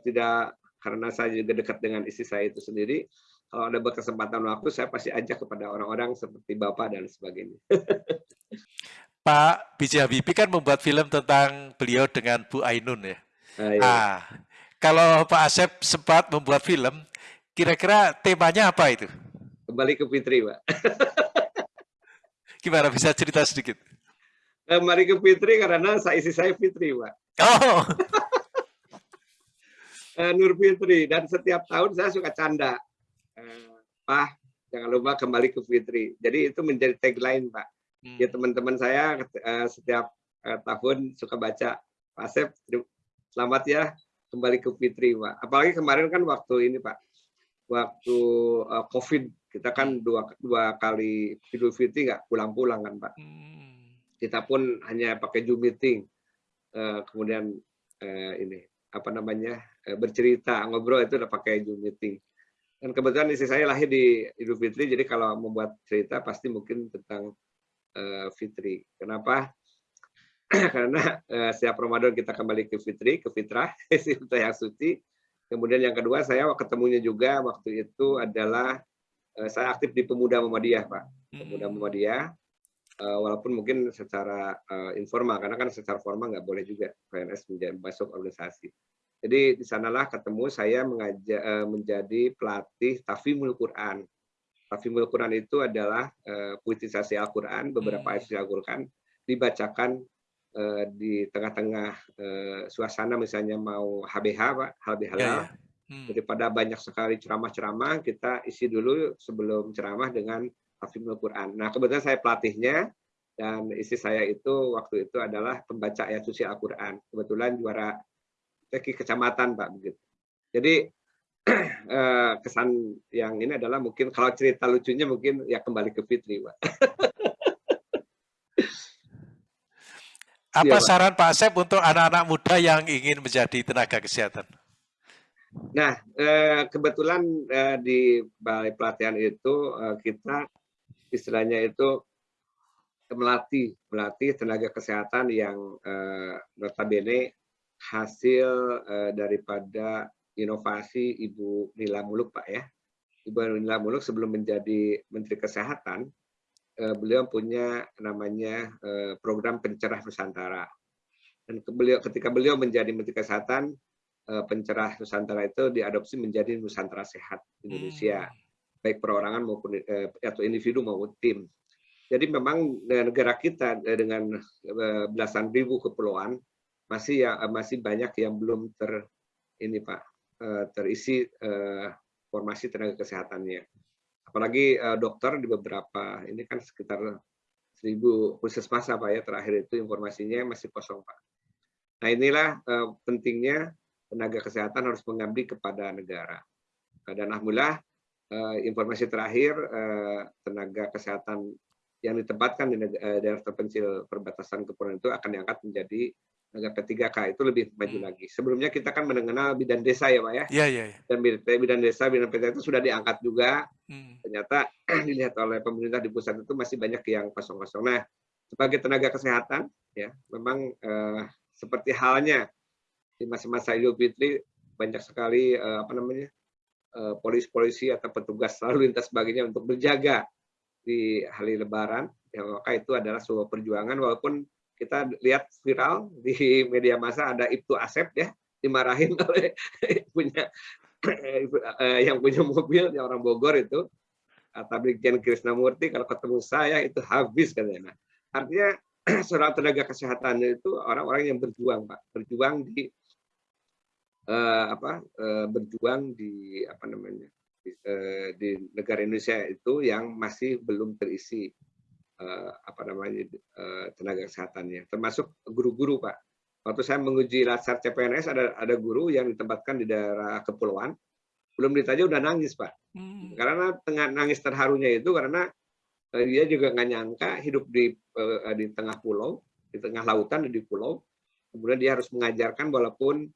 tidak karena saya juga dekat dengan istri saya itu sendiri, kalau ada berkesempatan waktu saya pasti ajak kepada orang-orang seperti Bapak dan sebagainya. Pak B.J. Habibie kan membuat film tentang beliau dengan Bu Ainun ya. Ah, iya. Nah, kalau Pak Asep sempat membuat film, kira-kira temanya apa itu? Kembali ke Fitri, Pak. Gimana bisa cerita sedikit? Kembali ke Fitri karena saya isi saya Fitri, Pak. Oh. Eh, Nur Fitri dan setiap tahun saya suka canda. Eh, Pak, jangan lupa kembali ke Fitri. Jadi itu menjadi tagline, Pak Hmm. Ya teman-teman saya uh, setiap uh, tahun suka baca Pak Asep, selamat ya kembali ke Fitri, Pak. Apalagi kemarin kan waktu ini Pak, waktu uh, COVID kita kan dua dua kali Idul Fitri nggak pulang-pulang kan Pak. Hmm. Kita pun hanya pakai Zoom meeting, uh, kemudian uh, ini apa namanya uh, bercerita ngobrol itu udah pakai Zoom meeting. Dan kebetulan istri saya lahir di Idul Fitri, jadi kalau membuat cerita pasti mungkin tentang uh, Fitri. Kenapa? Karena uh, setiap Ramadan kita kembali ke Fitri, ke fitrah, fitrah yang suci. Kemudian yang kedua saya ketemunya juga waktu itu adalah uh, saya aktif di Pemuda Muhammadiyah, Pak. Pemuda hmm. Muhammadiyah. Uh, walaupun mungkin secara uh, informal, karena kan secara formal nggak boleh juga PNS menjadi masuk organisasi. Jadi di sanalah ketemu saya mengajak, uh, menjadi pelatih tafimul Quran Tafimul Quran itu adalah uh, puitisasi Al-Quran, beberapa hmm. ayat Al-Quran dibacakan uh, di tengah-tengah uh, suasana misalnya mau HBH, Pak, HBH ya, ya. Hmm. Daripada banyak sekali ceramah-ceramah, kita isi dulu sebelum ceramah dengan Tafimul Quran. Nah, kebetulan saya pelatihnya, dan isi saya itu waktu itu adalah pembaca ayat suci Al-Quran. Kebetulan juara teki kecamatan, Pak. begitu. Jadi Eh, kesan yang ini adalah mungkin kalau cerita lucunya mungkin ya kembali ke Fitri, Pak. Apa ya, saran Pak Asep untuk anak-anak muda yang ingin menjadi tenaga kesehatan? Nah, eh, kebetulan eh, di balai pelatihan itu kita istilahnya itu melatih melatih tenaga kesehatan yang uh, notabene hasil uh, daripada inovasi Ibu Nila Muluk Pak ya. Ibu Nila Muluk sebelum menjadi Menteri Kesehatan, uh, beliau punya namanya uh, program pencerah Nusantara. Dan beliau, ketika beliau menjadi Menteri Kesehatan, uh, pencerah Nusantara itu diadopsi menjadi Nusantara Sehat Indonesia. Hmm baik perorangan maupun eh, atau individu maupun tim. Jadi memang negara kita eh, dengan eh, belasan ribu kepulauan masih ya masih banyak yang belum ter ini Pak eh, terisi eh, formasi tenaga kesehatannya. Apalagi eh, dokter di beberapa ini kan sekitar seribu puskesmas apa ya terakhir itu informasinya masih kosong Pak. Nah inilah eh, pentingnya tenaga kesehatan harus mengabdi kepada negara. Dan alhamdulillah uh, informasi terakhir uh, tenaga kesehatan yang ditempatkan di uh, daerah terpencil perbatasan kepulauan itu akan diangkat menjadi negara P3K itu lebih maju hmm. lagi. Sebelumnya kita kan mengenal bidan desa ya Pak ya. Iya, iya. Ya. Dan bidan desa, bidan P3K itu sudah diangkat juga. Hmm. Ternyata dilihat oleh pemerintah di pusat itu masih banyak yang kosong-kosong. Nah, sebagai tenaga kesehatan ya memang uh, seperti halnya di masa-masa Idul Fitri banyak sekali uh, apa namanya Eh, polisi-polisi atau petugas lalu lintas sebagainya untuk berjaga di hari Lebaran, ya, maka itu adalah sebuah perjuangan. Walaupun kita lihat viral di media massa ada Ibtu Asep ya dimarahin oleh punya eh, yang punya mobil yang orang Bogor itu. Kata Brigjen Krisnamurti kalau ketemu saya itu habis katanya. Nah, artinya seorang tenaga kesehatan itu orang-orang yang berjuang Pak, berjuang di uh, apa uh, berjuang di apa namanya di, uh, di negara Indonesia itu yang masih belum terisi uh, apa namanya uh, tenaga kesehatannya. Termasuk guru-guru pak. Waktu saya menguji latsar CPNS ada ada guru yang ditempatkan di daerah kepulauan. Belum ditanya udah nangis pak. Hmm. karena tengah nangis terharunya itu karena dia juga nggak nyangka hidup di di tengah pulau di tengah lautan di pulau. Kemudian dia harus mengajarkan walaupun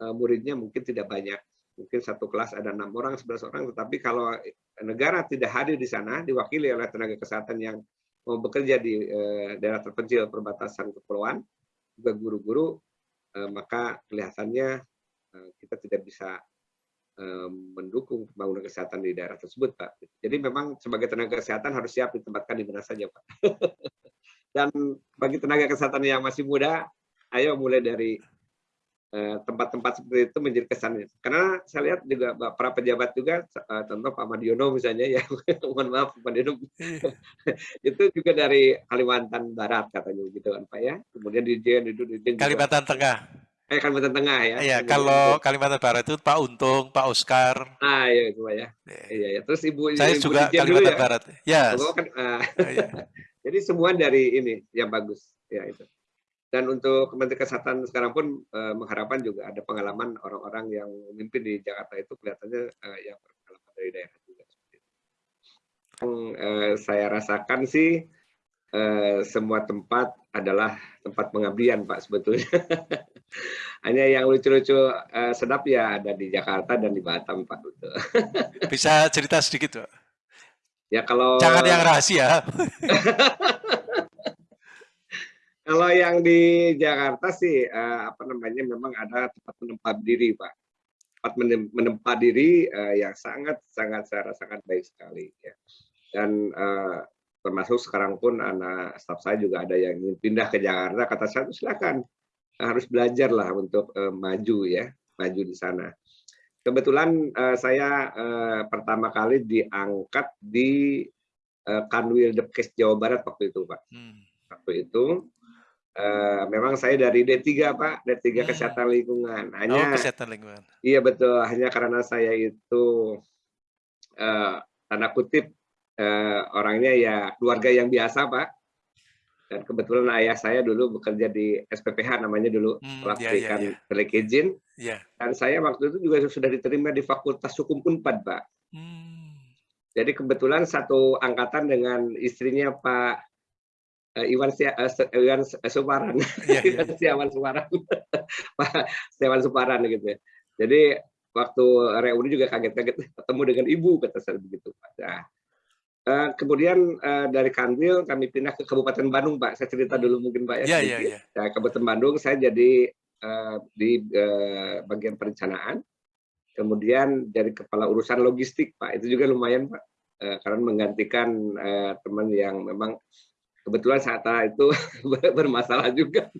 muridnya mungkin tidak banyak. Mungkin satu kelas ada enam orang, sebelas orang, tetapi kalau negara tidak hadir di sana, diwakili oleh tenaga kesehatan yang mau bekerja di eh, daerah terpencil perbatasan kepulauan, juga guru-guru, eh, maka kelihatannya kita tidak bisa mendukung pembangunan kesehatan di daerah tersebut, Pak. Jadi memang sebagai tenaga kesehatan harus siap ditempatkan di mana saja, Pak. Dan bagi tenaga kesehatan yang masih muda, ayo mulai dari Eh, tempat-tempat seperti itu menjadi kesannya. Karena saya lihat juga para pejabat juga, eh, contoh Pak Madiono misalnya, ya mohon maaf Pak Madiono, itu juga dari Kalimantan Barat katanya gitu kan Pak ya. Kemudian di Jen itu di Kalimantan juga. Tengah. Eh Kalimantan Tengah ya. Iya, kalau Kalimantan Barat itu Pak Untung, Pak Oscar. Ah iya itu Pak ya. Iya, iya. Ya. Terus Ibu Saya Ibu juga Kalimantan ya. Barat. Ya. Yes. Kan, uh, iya. Jadi semua dari ini yang bagus ya itu. Dan untuk Kementerian Kesehatan sekarang pun uh, mengharapkan juga ada pengalaman orang-orang yang memimpin di Jakarta itu kelihatannya uh, yang berpengalaman dari daerah juga. Yang uh, saya rasakan sih uh, semua tempat adalah tempat pengabdian Pak sebetulnya. Hanya yang lucu-lucu uh, sedap ya ada di Jakarta dan di Batam Pak. Bisa cerita sedikit Pak? Ya kalau jangan yang rahasia. Kalau yang di Jakarta sih uh, apa namanya memang ada tempat menempat diri, Pak. Tempat menempat diri uh, yang sangat sangat saya sangat baik sekali ya. Dan uh, termasuk sekarang pun anak staf saya juga ada yang ingin pindah ke Jakarta kata saya silakan harus belajar lah untuk uh, maju ya maju di sana kebetulan uh, saya uh, pertama kali diangkat di uh, Kanwil Depkes Jawa Barat waktu itu pak hmm. waktu itu Uh, memang saya dari D3 Pak, D3 hmm. Kesehatan Lingkungan. Hanya oh, Kesehatan Lingkungan. Iya betul, hanya karena saya itu uh, tanda kutip uh, orangnya ya keluarga yang biasa Pak. Dan kebetulan ayah saya dulu bekerja di SPPH namanya dulu, hmm, setelah yeah, yeah, yeah. packaging. Yeah. Dan saya waktu itu juga sudah diterima di Fakultas Hukum Unpad Pak. Hmm. Jadi kebetulan satu angkatan dengan istrinya Pak Iwan uh, Iwan Suparan, yeah, yeah. Iwan Suparan, Pak Siawan Suparan gitu ya. Jadi waktu reuni juga kaget-kaget ketemu dengan ibu kata saya begitu. Nah, Uh, kemudian uh, dari Kanwil kami pindah ke Kabupaten Bandung, Pak. Saya cerita dulu mungkin, Pak ya. Iya, iya, iya. Nah, Kabupaten Bandung saya jadi uh, di uh, bagian perencanaan. Kemudian jadi kepala urusan logistik, Pak. Itu juga lumayan, Pak. Uh, karena menggantikan uh, teman yang memang kebetulan saat itu bermasalah juga.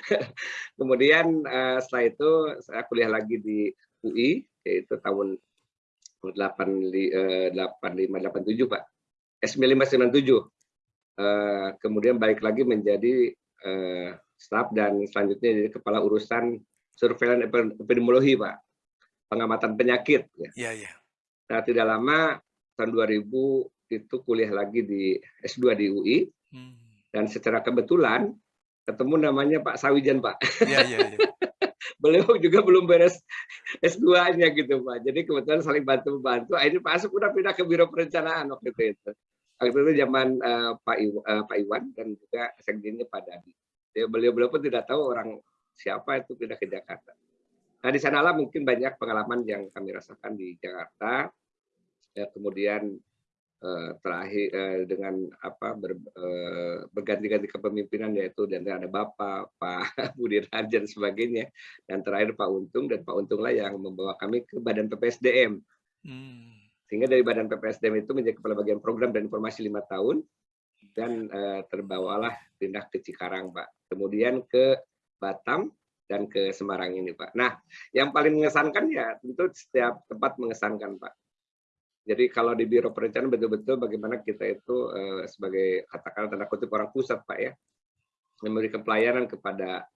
Kemudian uh, setelah itu saya kuliah lagi di UI, yaitu tahun 8587 Pak. S597. Uh, kemudian balik lagi menjadi staf dan selanjutnya jadi kepala urusan surveillance epidemiologi Pak. Pengamatan penyakit. Ya. Iya, iya. Nah, tidak lama tahun 2000 itu kuliah lagi di S2 di UI. Hmm. Dan secara kebetulan ketemu namanya Pak Sawijan Pak. Iya, iya, iya. beliau juga belum beres S2-nya gitu Pak. Jadi kebetulan saling bantu-bantu. Akhirnya Pak Asep udah pindah ke Biro Perencanaan waktu itu. Waktu itu zaman uh, Pak, Iw, uh, Pak Iwan dan juga sekjennya Pak Dadi. Beliau-beliau pun tidak tahu orang siapa itu pindah ke Jakarta. Nah di sanalah mungkin banyak pengalaman yang kami rasakan di Jakarta. Ya, kemudian terakhir eh, dengan apa ber, eh, berganti-ganti kepemimpinan yaitu dan ada Bapak, Pak Budi Raja dan sebagainya dan terakhir Pak Untung dan Pak Untunglah yang membawa kami ke Badan PPSDM. Hmm. Sehingga dari Badan PPSDM itu menjadi kepala bagian program dan informasi lima tahun dan terbawalah pindah ke Cikarang Pak. Kemudian ke Batam dan ke Semarang ini Pak. Nah, yang paling mengesankan ya tentu setiap tempat mengesankan Pak jadi kalau di Biro Perencanaan betul-betul bagaimana kita itu uh, sebagai katakanlah tanda kutip orang pusat Pak ya, memberikan pelayanan kepada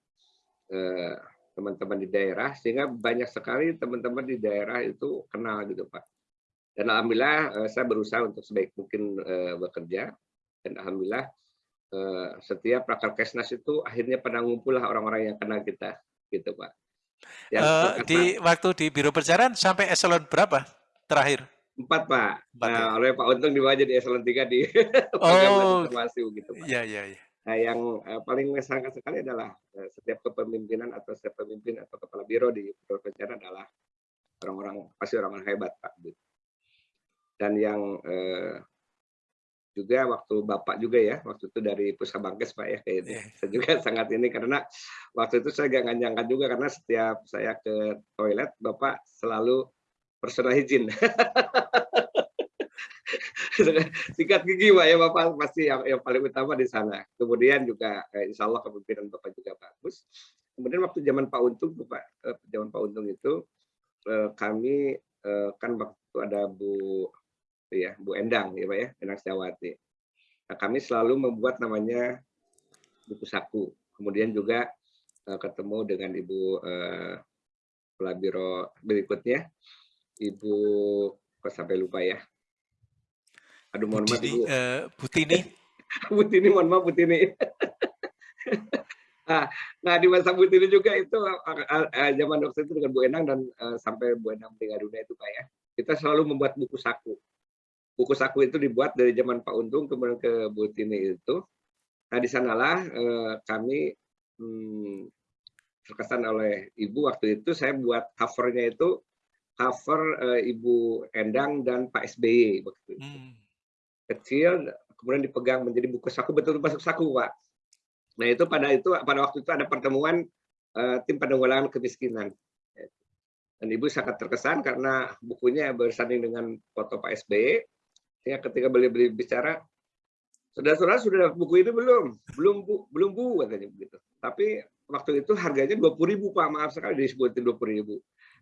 eh, teman-teman uh, di daerah sehingga banyak sekali teman-teman di daerah itu kenal gitu Pak. Dan alhamdulillah uh, saya berusaha untuk sebaik mungkin uh, bekerja dan alhamdulillah uh, setiap prakar kesnas itu akhirnya pada ngumpul lah orang-orang yang kenal kita gitu Pak. Uh, di waktu di Biro Perencanaan sampai eselon berapa terakhir? Empat Pak. Empat, nah, ya? oleh Pak Untung dibawa jadi eselon tiga di oh, informasi gitu Pak. Iya iya. iya. Nah, yang uh, paling mengesankan sekali adalah uh, setiap kepemimpinan atau setiap pemimpin atau kepala biro di perencanaan adalah orang-orang pasti orang-orang hebat Pak. Gitu. Dan yang uh, juga waktu bapak juga ya waktu itu dari Pusabangkes pak ya kayak itu yeah. saya juga sangat ini karena waktu itu saya gak nyangka juga karena setiap saya ke toilet bapak selalu personal hygiene. Sikat gigi Pak ya Bapak pasti yang, yang paling utama di sana. Kemudian juga eh, Insya Allah kepemimpinan Bapak juga bagus. Kemudian waktu zaman Pak Untung Pak eh, zaman Pak Untung itu eh, kami eh, kan waktu ada Bu ya Bu Endang ya Pak ya Endang Setiawati. Nah, kami selalu membuat namanya buku saku. Kemudian juga eh, ketemu dengan Ibu eh, Biro berikutnya Ibu kok sampai lupa ya. Aduh mohon maaf Ibu. Uh, Butini. Butini mohon maaf Butini. nah, nah di masa Butini juga itu uh, uh, zaman waktu itu dengan Bu Enang dan uh, sampai Bu Enang meninggal dunia itu Pak ya. Kita selalu membuat buku saku. Buku saku itu dibuat dari zaman Pak Untung kemudian ke Butini itu. Nah di sanalah uh, kami hmm, terkesan oleh Ibu waktu itu saya buat covernya itu cover uh, Ibu Endang dan Pak SBY waktu itu. Hmm. Kecil, kemudian dipegang menjadi buku saku betul masuk saku, Pak. Nah itu pada itu pada waktu itu ada pertemuan uh, tim penanggulangan kemiskinan. Dan Ibu sangat terkesan karena bukunya bersanding dengan foto Pak SBY. Sehingga ketika beliau beli bicara, saudara-saudara sudah buku ini belum? Belum bu, belum bu katanya begitu. Tapi waktu itu harganya dua puluh ribu Pak, maaf sekali disebutin dua puluh ribu.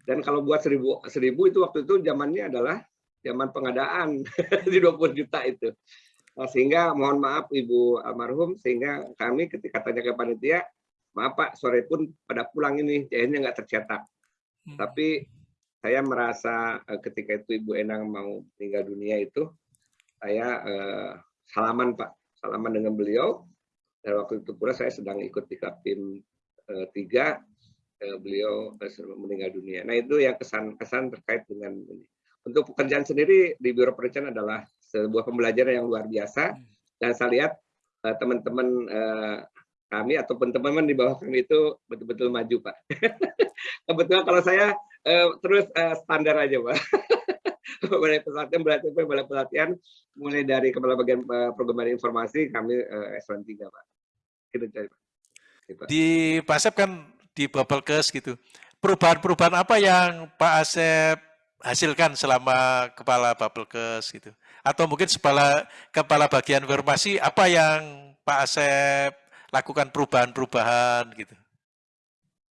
Dan kalau buat seribu, seribu itu waktu itu zamannya adalah zaman pengadaan di 20 juta itu. Nah, sehingga mohon maaf Ibu almarhum, sehingga kami ketika tanya ke panitia, maaf Pak, sore pun pada pulang ini, jahitnya nggak tercetak. Hmm. Tapi saya merasa eh, ketika itu Ibu Enang mau meninggal dunia itu, saya eh, salaman Pak, salaman dengan beliau. Dan waktu itu pula saya sedang ikut di Kaptim eh, 3, Eh, beliau meninggal dunia. Nah itu yang kesan-kesan terkait dengan ini. Untuk pekerjaan sendiri di Biro Perencanaan adalah sebuah pembelajaran yang luar biasa dan saya lihat eh, teman-teman uh, kami ataupun teman-teman di bawah kami itu betul-betul maju Pak. Kebetulan kalau saya uh, terus standar aja Pak. balai pelatihan berarti balai pelatihan mulai dari kepala bagian program informasi kami uh, S3 Pak. Gitu, Pak. Gitu. Di Pasep kan di Bubblekes gitu. Perubahan-perubahan apa yang Pak Asep hasilkan selama kepala Bubblekes gitu? Atau mungkin kepala kepala bagian informasi apa yang Pak Asep lakukan perubahan-perubahan gitu?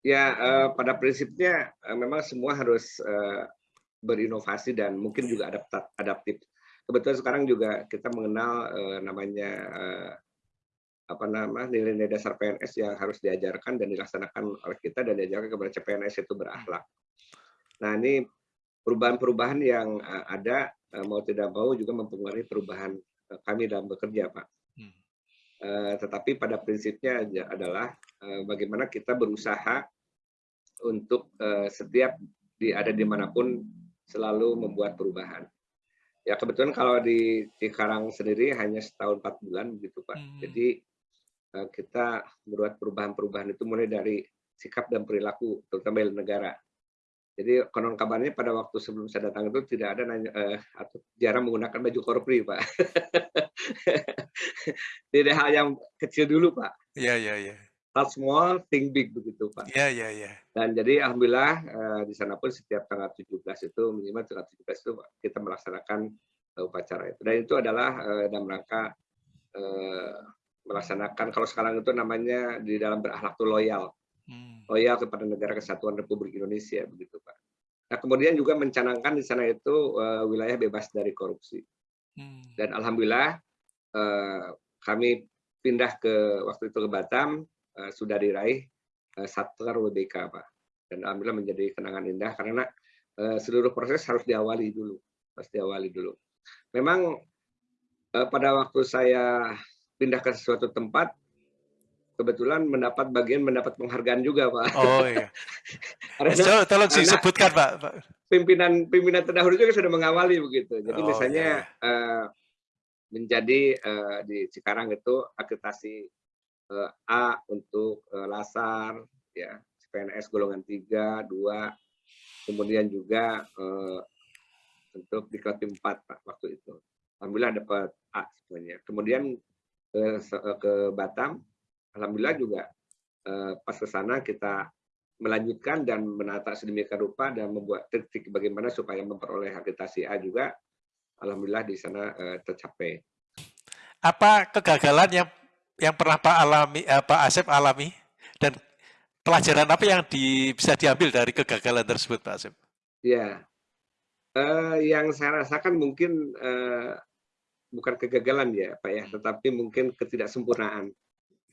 Ya, uh, pada prinsipnya uh, memang semua harus uh, berinovasi dan mungkin juga adaptif. Kebetulan sekarang juga kita mengenal uh, namanya uh, apa nama nilai-nilai dasar PNS yang harus diajarkan dan dilaksanakan oleh kita dan diajarkan kepada CPNS itu berakhlak. Nah ini perubahan-perubahan yang uh, ada uh, mau tidak mau juga mempengaruhi perubahan uh, kami dalam bekerja, Pak. Hmm. Uh, tetapi pada prinsipnya adalah uh, bagaimana kita berusaha untuk uh, setiap di ada di mana pun selalu membuat perubahan. Ya kebetulan kalau di Cikarang sendiri hanya setahun empat bulan begitu Pak. Hmm. Jadi kita membuat perubahan-perubahan itu mulai dari sikap dan perilaku, terutama di negara. Jadi konon kabarnya pada waktu sebelum saya datang itu tidak ada nanya, uh, atau jarang menggunakan baju korpri, Pak. tidak hal yang kecil dulu, Pak. Iya, iya, iya. Hal small, think big begitu, Pak. Iya, iya, iya. Dan jadi alhamdulillah uh, di sana pun setiap tanggal 17 itu minimal tanggal 17 itu kita melaksanakan uh, upacara itu. Dan itu adalah uh, dalam rangka uh, melaksanakan. Kalau sekarang itu namanya di dalam berakhlak itu loyal. Hmm. loyal kepada negara kesatuan Republik Indonesia begitu pak. Nah kemudian juga mencanangkan di sana itu uh, wilayah bebas dari korupsi. Hmm. dan alhamdulillah uh, kami pindah ke waktu itu ke Batam uh, sudah diraih uh, Satker WBK pak. Dan alhamdulillah menjadi kenangan indah karena uh, seluruh proses harus diawali dulu harus diawali dulu. Memang uh, pada waktu saya pindah ke suatu tempat kebetulan mendapat bagian mendapat penghargaan juga pak. Oh iya. karena, tolong disebutkan pak. Pimpinan pimpinan terdahulu juga sudah mengawali begitu. Jadi oh, misalnya iya. uh, menjadi uh, di Cikarang itu akreditasi uh, A untuk uh, Lasar, ya PNS golongan 3, 2, kemudian juga uh, untuk di Klatim 4 Pak waktu itu. Alhamdulillah dapat A semuanya. Kemudian ke, ke Batam, alhamdulillah juga eh, pas ke sana kita melanjutkan dan menata sedemikian rupa dan membuat trik bagaimana supaya memperoleh akreditasi A juga, alhamdulillah di sana eh, tercapai. Apa kegagalan yang yang pernah Pak alami, eh, Pak Asep alami dan pelajaran apa yang di, bisa diambil dari kegagalan tersebut, Pak Asep? Ya, eh, yang saya rasakan mungkin eh, bukan kegagalan ya Pak ya, tetapi mungkin ketidaksempurnaan.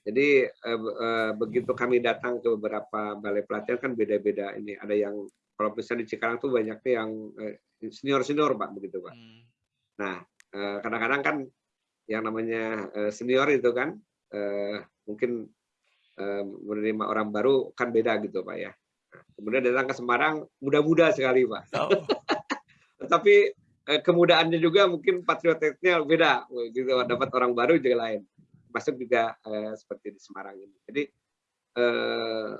Jadi eh, eh, begitu kami datang ke beberapa balai pelatihan kan beda-beda ini. Ada yang kalau misalnya di Cikarang tuh banyaknya yang eh, senior-senior Pak begitu Pak. Hmm. Nah eh, kadang-kadang kan yang namanya eh, senior itu kan eh, mungkin menerima orang baru kan beda gitu Pak ya. Nah, kemudian datang ke Semarang muda-muda sekali Pak. Oh. Tapi kemudaannya juga mungkin patriotiknya beda. Gitu dapat orang baru juga lain. Masuk juga eh, seperti di Semarang ini. Jadi eh,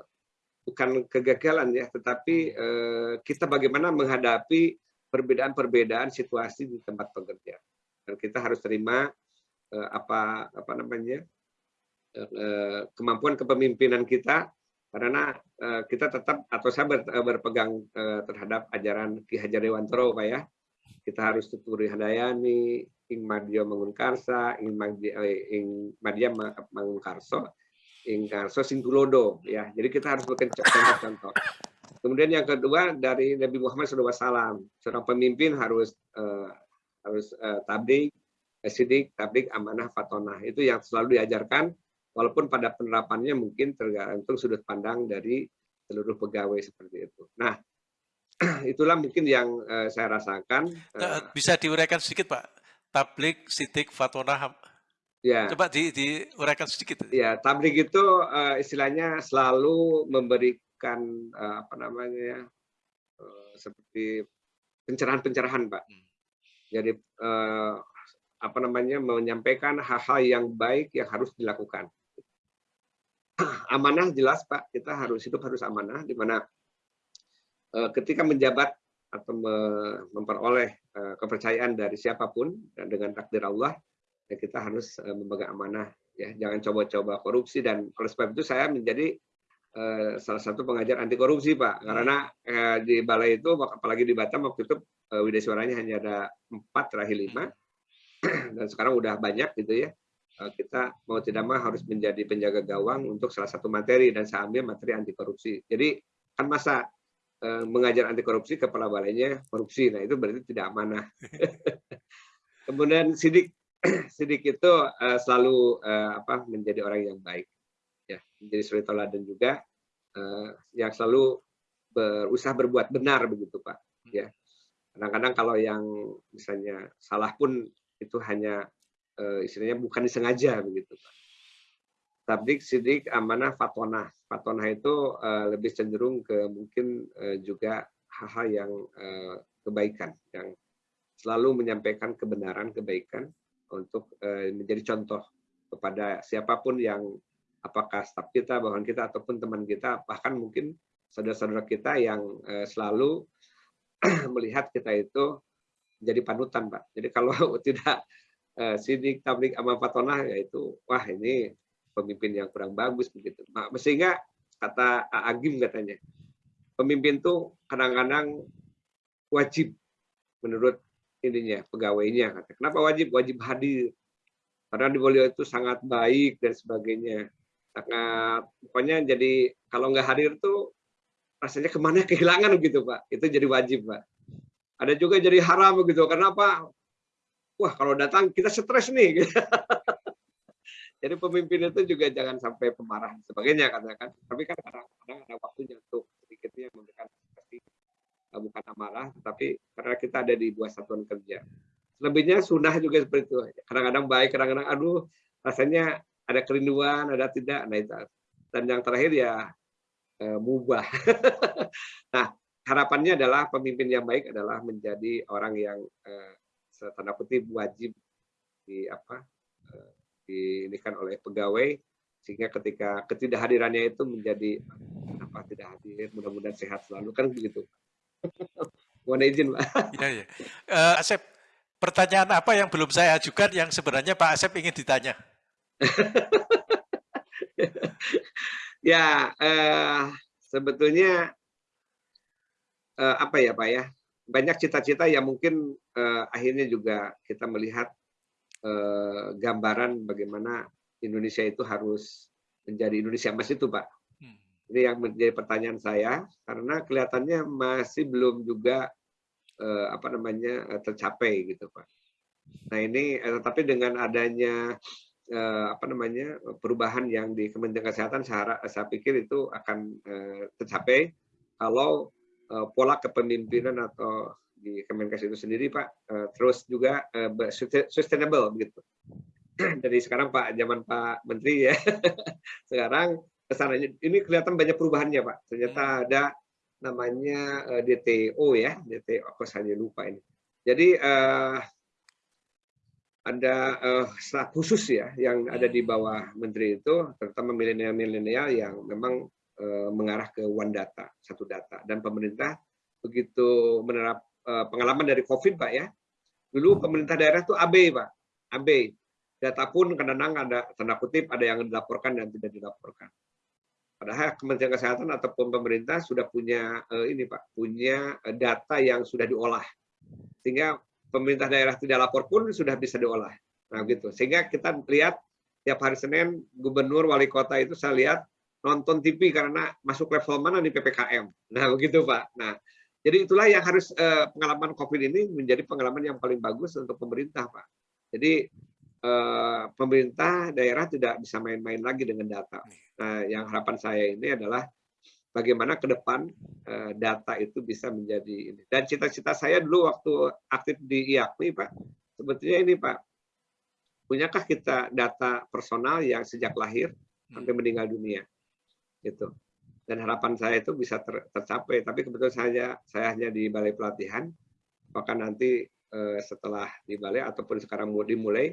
bukan kegagalan ya tetapi eh, kita bagaimana menghadapi perbedaan-perbedaan situasi di tempat bekerja dan kita harus terima eh, apa apa namanya eh, kemampuan kepemimpinan kita karena eh, kita tetap atau saya ber, berpegang eh, terhadap ajaran Ki Hajar Dewantoro Pak ya kita harus tuturi Handayani, ing Madya Mangunkarsa, ing Madya, eh, ing Madya Mangunkarso, ing Karso Singkulodo ya. Jadi kita harus bikin contoh-contoh. Kemudian yang kedua dari Nabi Muhammad SAW, seorang pemimpin harus uh, harus uh, sidik, tablik, amanah, fatonah. Itu yang selalu diajarkan, walaupun pada penerapannya mungkin tergantung sudut pandang dari seluruh pegawai seperti itu. Nah, itulah mungkin yang uh, saya rasakan. Uh, Bisa diuraikan sedikit Pak, tablik, sidik, fatwa Ya. Coba di, diuraikan sedikit. Ya, tablik itu uh, istilahnya selalu memberikan uh, apa namanya uh, seperti pencerahan-pencerahan, Pak. Hmm. Jadi uh, apa namanya menyampaikan hal-hal yang baik yang harus dilakukan. Amanah jelas, Pak. Kita harus hidup harus amanah, di mana ketika menjabat atau memperoleh uh, kepercayaan dari siapa pun dan dengan takdir Allah ya kita harus uh, memegang amanah ya. Jangan coba-coba korupsi dan oleh sebab itu saya menjadi salah satu pengajar anti korupsi pak. Karena uh, di balai itu apalagi di Batam waktu itu Widya suaranya hanya ada empat terakhir lima. Dan sekarang udah banyak gitu ya. Kita mau tidak mau harus menjadi penjaga gawang untuk salah satu materi dan saya ambil materi anti korupsi. Jadi kan masa mengajar anti korupsi kepala balainya korupsi nah itu berarti tidak amanah kemudian sidik Sidik itu uh, selalu uh, apa menjadi orang yang baik, ya menjadi suri teladan juga uh, yang selalu berusaha berbuat benar begitu pak. Ya kadang-kadang kalau yang misalnya salah pun itu hanya uh, istilahnya bukan disengaja begitu pak. Tabdik, sidik, amanah, fatona. Fatona itu uh, lebih cenderung ke mungkin uh, juga hal-hal yang uh, kebaikan, yang selalu menyampaikan kebenaran, kebaikan, untuk menjadi contoh kepada siapa pun yang apakah staf kita, bawahan kita ataupun teman kita, bahkan mungkin saudara-saudara kita yang selalu melihat kita itu menjadi panutan, Pak. Jadi kalau tidak sidik, tablik, amal fatona, yaitu wah ini pemimpin yang kurang bagus begitu. Sehingga kata Agim katanya, pemimpin tuh kadang-kadang wajib menurut ininya pegawainya kenapa wajib? Wajib hadir. Karena di beliau itu sangat baik dan sebagainya. Sangat pokoknya jadi kalau nggak hadir tuh rasanya ke mana kehilangan gitu pak. Itu jadi wajib pak. Ada juga jadi haram begitu. Kenapa? Wah kalau datang kita stres nih jadi pemimpin itu juga jangan sampai pemarah sebagainya katakan tapi kan kadang-kadang ada waktunya untuk sedikitnya memberikan Eh, bukan amarah, tapi karena kita ada di buah satuan kerja. Selebihnya sunnah juga seperti itu. Kadang-kadang baik, kadang-kadang aduh rasanya ada kerinduan, ada tidak. Nah itu. Dan yang terakhir ya e, mubah. nah harapannya adalah pemimpin yang baik adalah menjadi orang yang e, tanda kutip wajib di apa diinikan oleh pegawai sehingga ketika ketidakhadirannya itu menjadi apa tidak hadir mudah-mudahan sehat selalu kan begitu Mohon izin, Pak. Ya, ya. Uh, Asep, pertanyaan apa yang belum saya ajukan yang sebenarnya Pak Asep ingin ditanya? ya, uh, sebetulnya uh, apa ya, Pak ya? Banyak cita-cita yang mungkin uh, akhirnya juga kita melihat uh, gambaran bagaimana Indonesia itu harus menjadi Indonesia emas itu, Pak. Ini yang menjadi pertanyaan saya karena kelihatannya masih belum juga eh, apa namanya eh, tercapai gitu pak. Nah ini eh, tetapi dengan adanya eh, apa namanya perubahan yang di Kementerian Kesehatan saya, saya pikir itu akan eh, tercapai kalau eh, pola kepemimpinan atau di Kemenkes itu sendiri pak eh, terus juga eh, sustainable begitu. Jadi sekarang Pak zaman Pak Menteri ya sekarang ke sananya ini kelihatan banyak perubahannya Pak. Ternyata hmm. ada namanya uh, eh, DTO ya, DTO aku saja lupa ini. Jadi uh, ada uh, staf khusus ya yang ada di hmm. bawah menteri itu, terutama milenial-milenial yang memang uh, mengarah ke one data, satu data. Dan pemerintah begitu menerap pengalaman dari COVID Pak ya, dulu pemerintah daerah itu AB Pak, AB. Data pun kadang-kadang ada tanda kutip ada yang dilaporkan dan tidak dilaporkan. Padahal Kementerian Kesehatan ataupun pemerintah sudah punya uh, ini Pak, punya uh, data yang sudah diolah. Sehingga pemerintah daerah tidak lapor pun sudah bisa diolah. Nah, gitu. Sehingga kita lihat tiap hari Senin gubernur wali kota itu saya lihat nonton TV karena masuk level mana di PPKM. Nah, begitu Pak. Nah, jadi itulah yang harus uh, pengalaman Covid ini menjadi pengalaman yang paling bagus untuk pemerintah, Pak. Jadi Eh, pemerintah daerah tidak bisa main-main lagi dengan data. Nah, yang harapan saya ini adalah bagaimana ke depan eh, data itu bisa menjadi ini. Dan cita-cita saya dulu waktu aktif di IAKMI, Pak, sebetulnya ini, Pak, punyakah kita data personal yang sejak lahir sampai meninggal dunia? Gitu. Dan harapan saya itu bisa ter, tercapai. Tapi kebetulan saya saya hanya di balai pelatihan. Apakah nanti eh, setelah di balai ataupun sekarang mau dimulai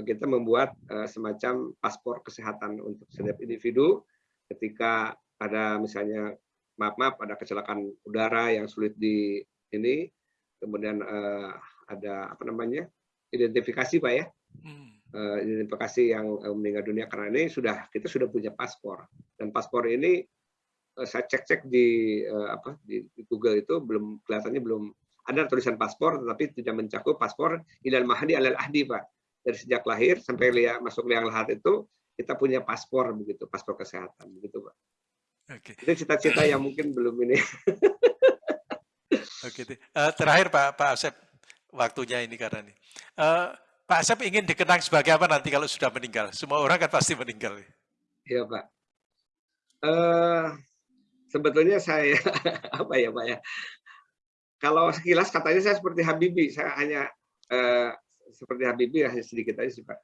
kita membuat uh, semacam paspor kesehatan untuk setiap individu ketika ada misalnya maaf maaf ada kecelakaan udara yang sulit di ini, kemudian uh, ada apa namanya identifikasi pak ya, hmm. uh, identifikasi yang uh, meninggal dunia karena ini sudah kita sudah punya paspor dan paspor ini uh, saya cek-cek di uh, apa di, di Google itu belum kelihatannya belum ada tulisan paspor tetapi tidak mencakup paspor ilal mahdi alal ahdi pak dari sejak lahir sampai lihat masuk liang lahat itu kita punya paspor begitu paspor kesehatan begitu pak Oke. Itu cita-cita yang mungkin belum ini. Oke. Uh, terakhir Pak Pak Asep, waktunya ini karena ini. Uh, Pak Asep ingin dikenang sebagai apa nanti kalau sudah meninggal? Semua orang kan pasti meninggal. Iya Pak. Uh, sebetulnya saya apa ya Pak ya? Kalau sekilas katanya saya seperti Habibie, saya hanya uh, seperti Habibie hanya sedikit aja sih Pak.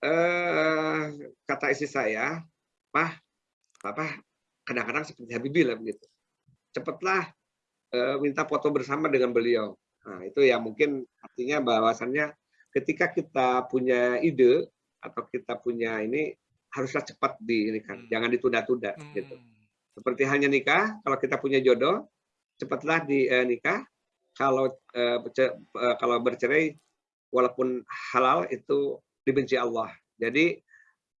Uh, kata istri saya, Pak, Papa kadang-kadang seperti Habibie lah begitu. Cepatlah uh, minta foto bersama dengan beliau. Nah, itu ya mungkin artinya bahwasannya ketika kita punya ide atau kita punya ini haruslah cepat di ini kan, hmm. jangan ditunda-tunda hmm. gitu. Seperti hanya nikah, kalau kita punya jodoh, cepatlah di uh, nikah. Kalau uh, uh, kalau bercerai walaupun halal itu dibenci Allah. Jadi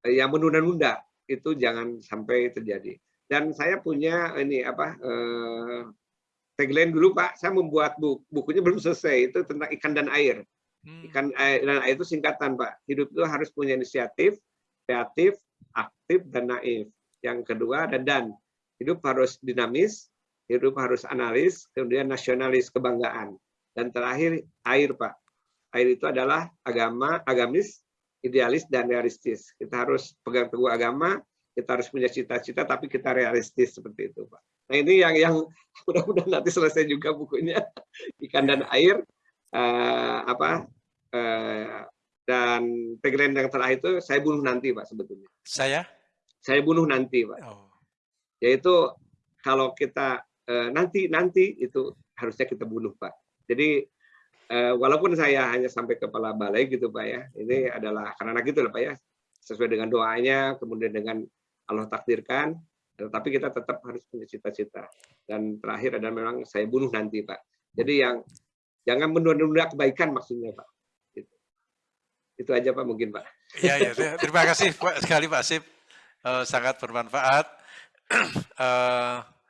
uh, yang menunda-nunda itu jangan sampai terjadi. Dan saya punya ini apa eh, tagline dulu Pak, saya membuat buku, bukunya belum selesai itu tentang ikan dan air. Hmm. Ikan air dan air itu singkatan Pak. Hidup itu harus punya inisiatif, kreatif, aktif dan naif. Yang kedua ada dan. Hidup harus dinamis, hidup harus analis, kemudian nasionalis kebanggaan. Dan terakhir air Pak. Air itu adalah agama, agamis, idealis dan realistis. Kita harus pegang teguh agama, kita harus punya cita-cita tapi kita realistis seperti itu pak nah ini yang yang mudah-mudahan nanti selesai juga bukunya ikan dan air uh, apa uh, dan tagline yang terakhir itu saya bunuh nanti pak sebetulnya saya saya bunuh nanti pak oh. Yaitu kalau kita uh, nanti nanti itu harusnya kita bunuh pak jadi uh, walaupun saya hanya sampai kepala balai gitu pak ya ini adalah karena gitu lah pak ya sesuai dengan doanya kemudian dengan Allah takdirkan, tetapi kita tetap harus punya cita-cita. Dan terakhir adalah memang saya bunuh nanti, Pak. Jadi yang jangan menunda-nunda kebaikan maksudnya, Pak. Itu, itu aja, Pak, mungkin, Pak. Ya, ya. Terima kasih Pak, sekali, Pak Sip. Uh, sangat bermanfaat. Uh,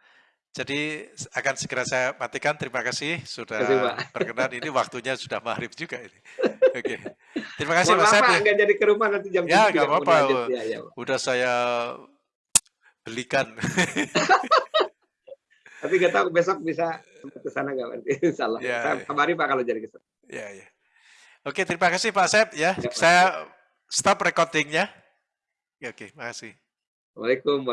jadi akan segera saya matikan. Terima kasih sudah kasih, berkenan. Ini waktunya sudah maghrib juga ini. Oke. Terima kasih Mas Pak. Enggak jadi ke rumah nanti jam Ya, nggak apa-apa. Ya, ya. Udah saya belikan. Tapi nggak tahu besok bisa ke sana nggak nanti. Insyaallah. Ya, saya ya. kabari Pak kalau jadi ke sana. Ya, ya. Oke, terima kasih Pak Sep ya. ya saya stop recordingnya. Ya, oke, makasih. Waalaikumsalam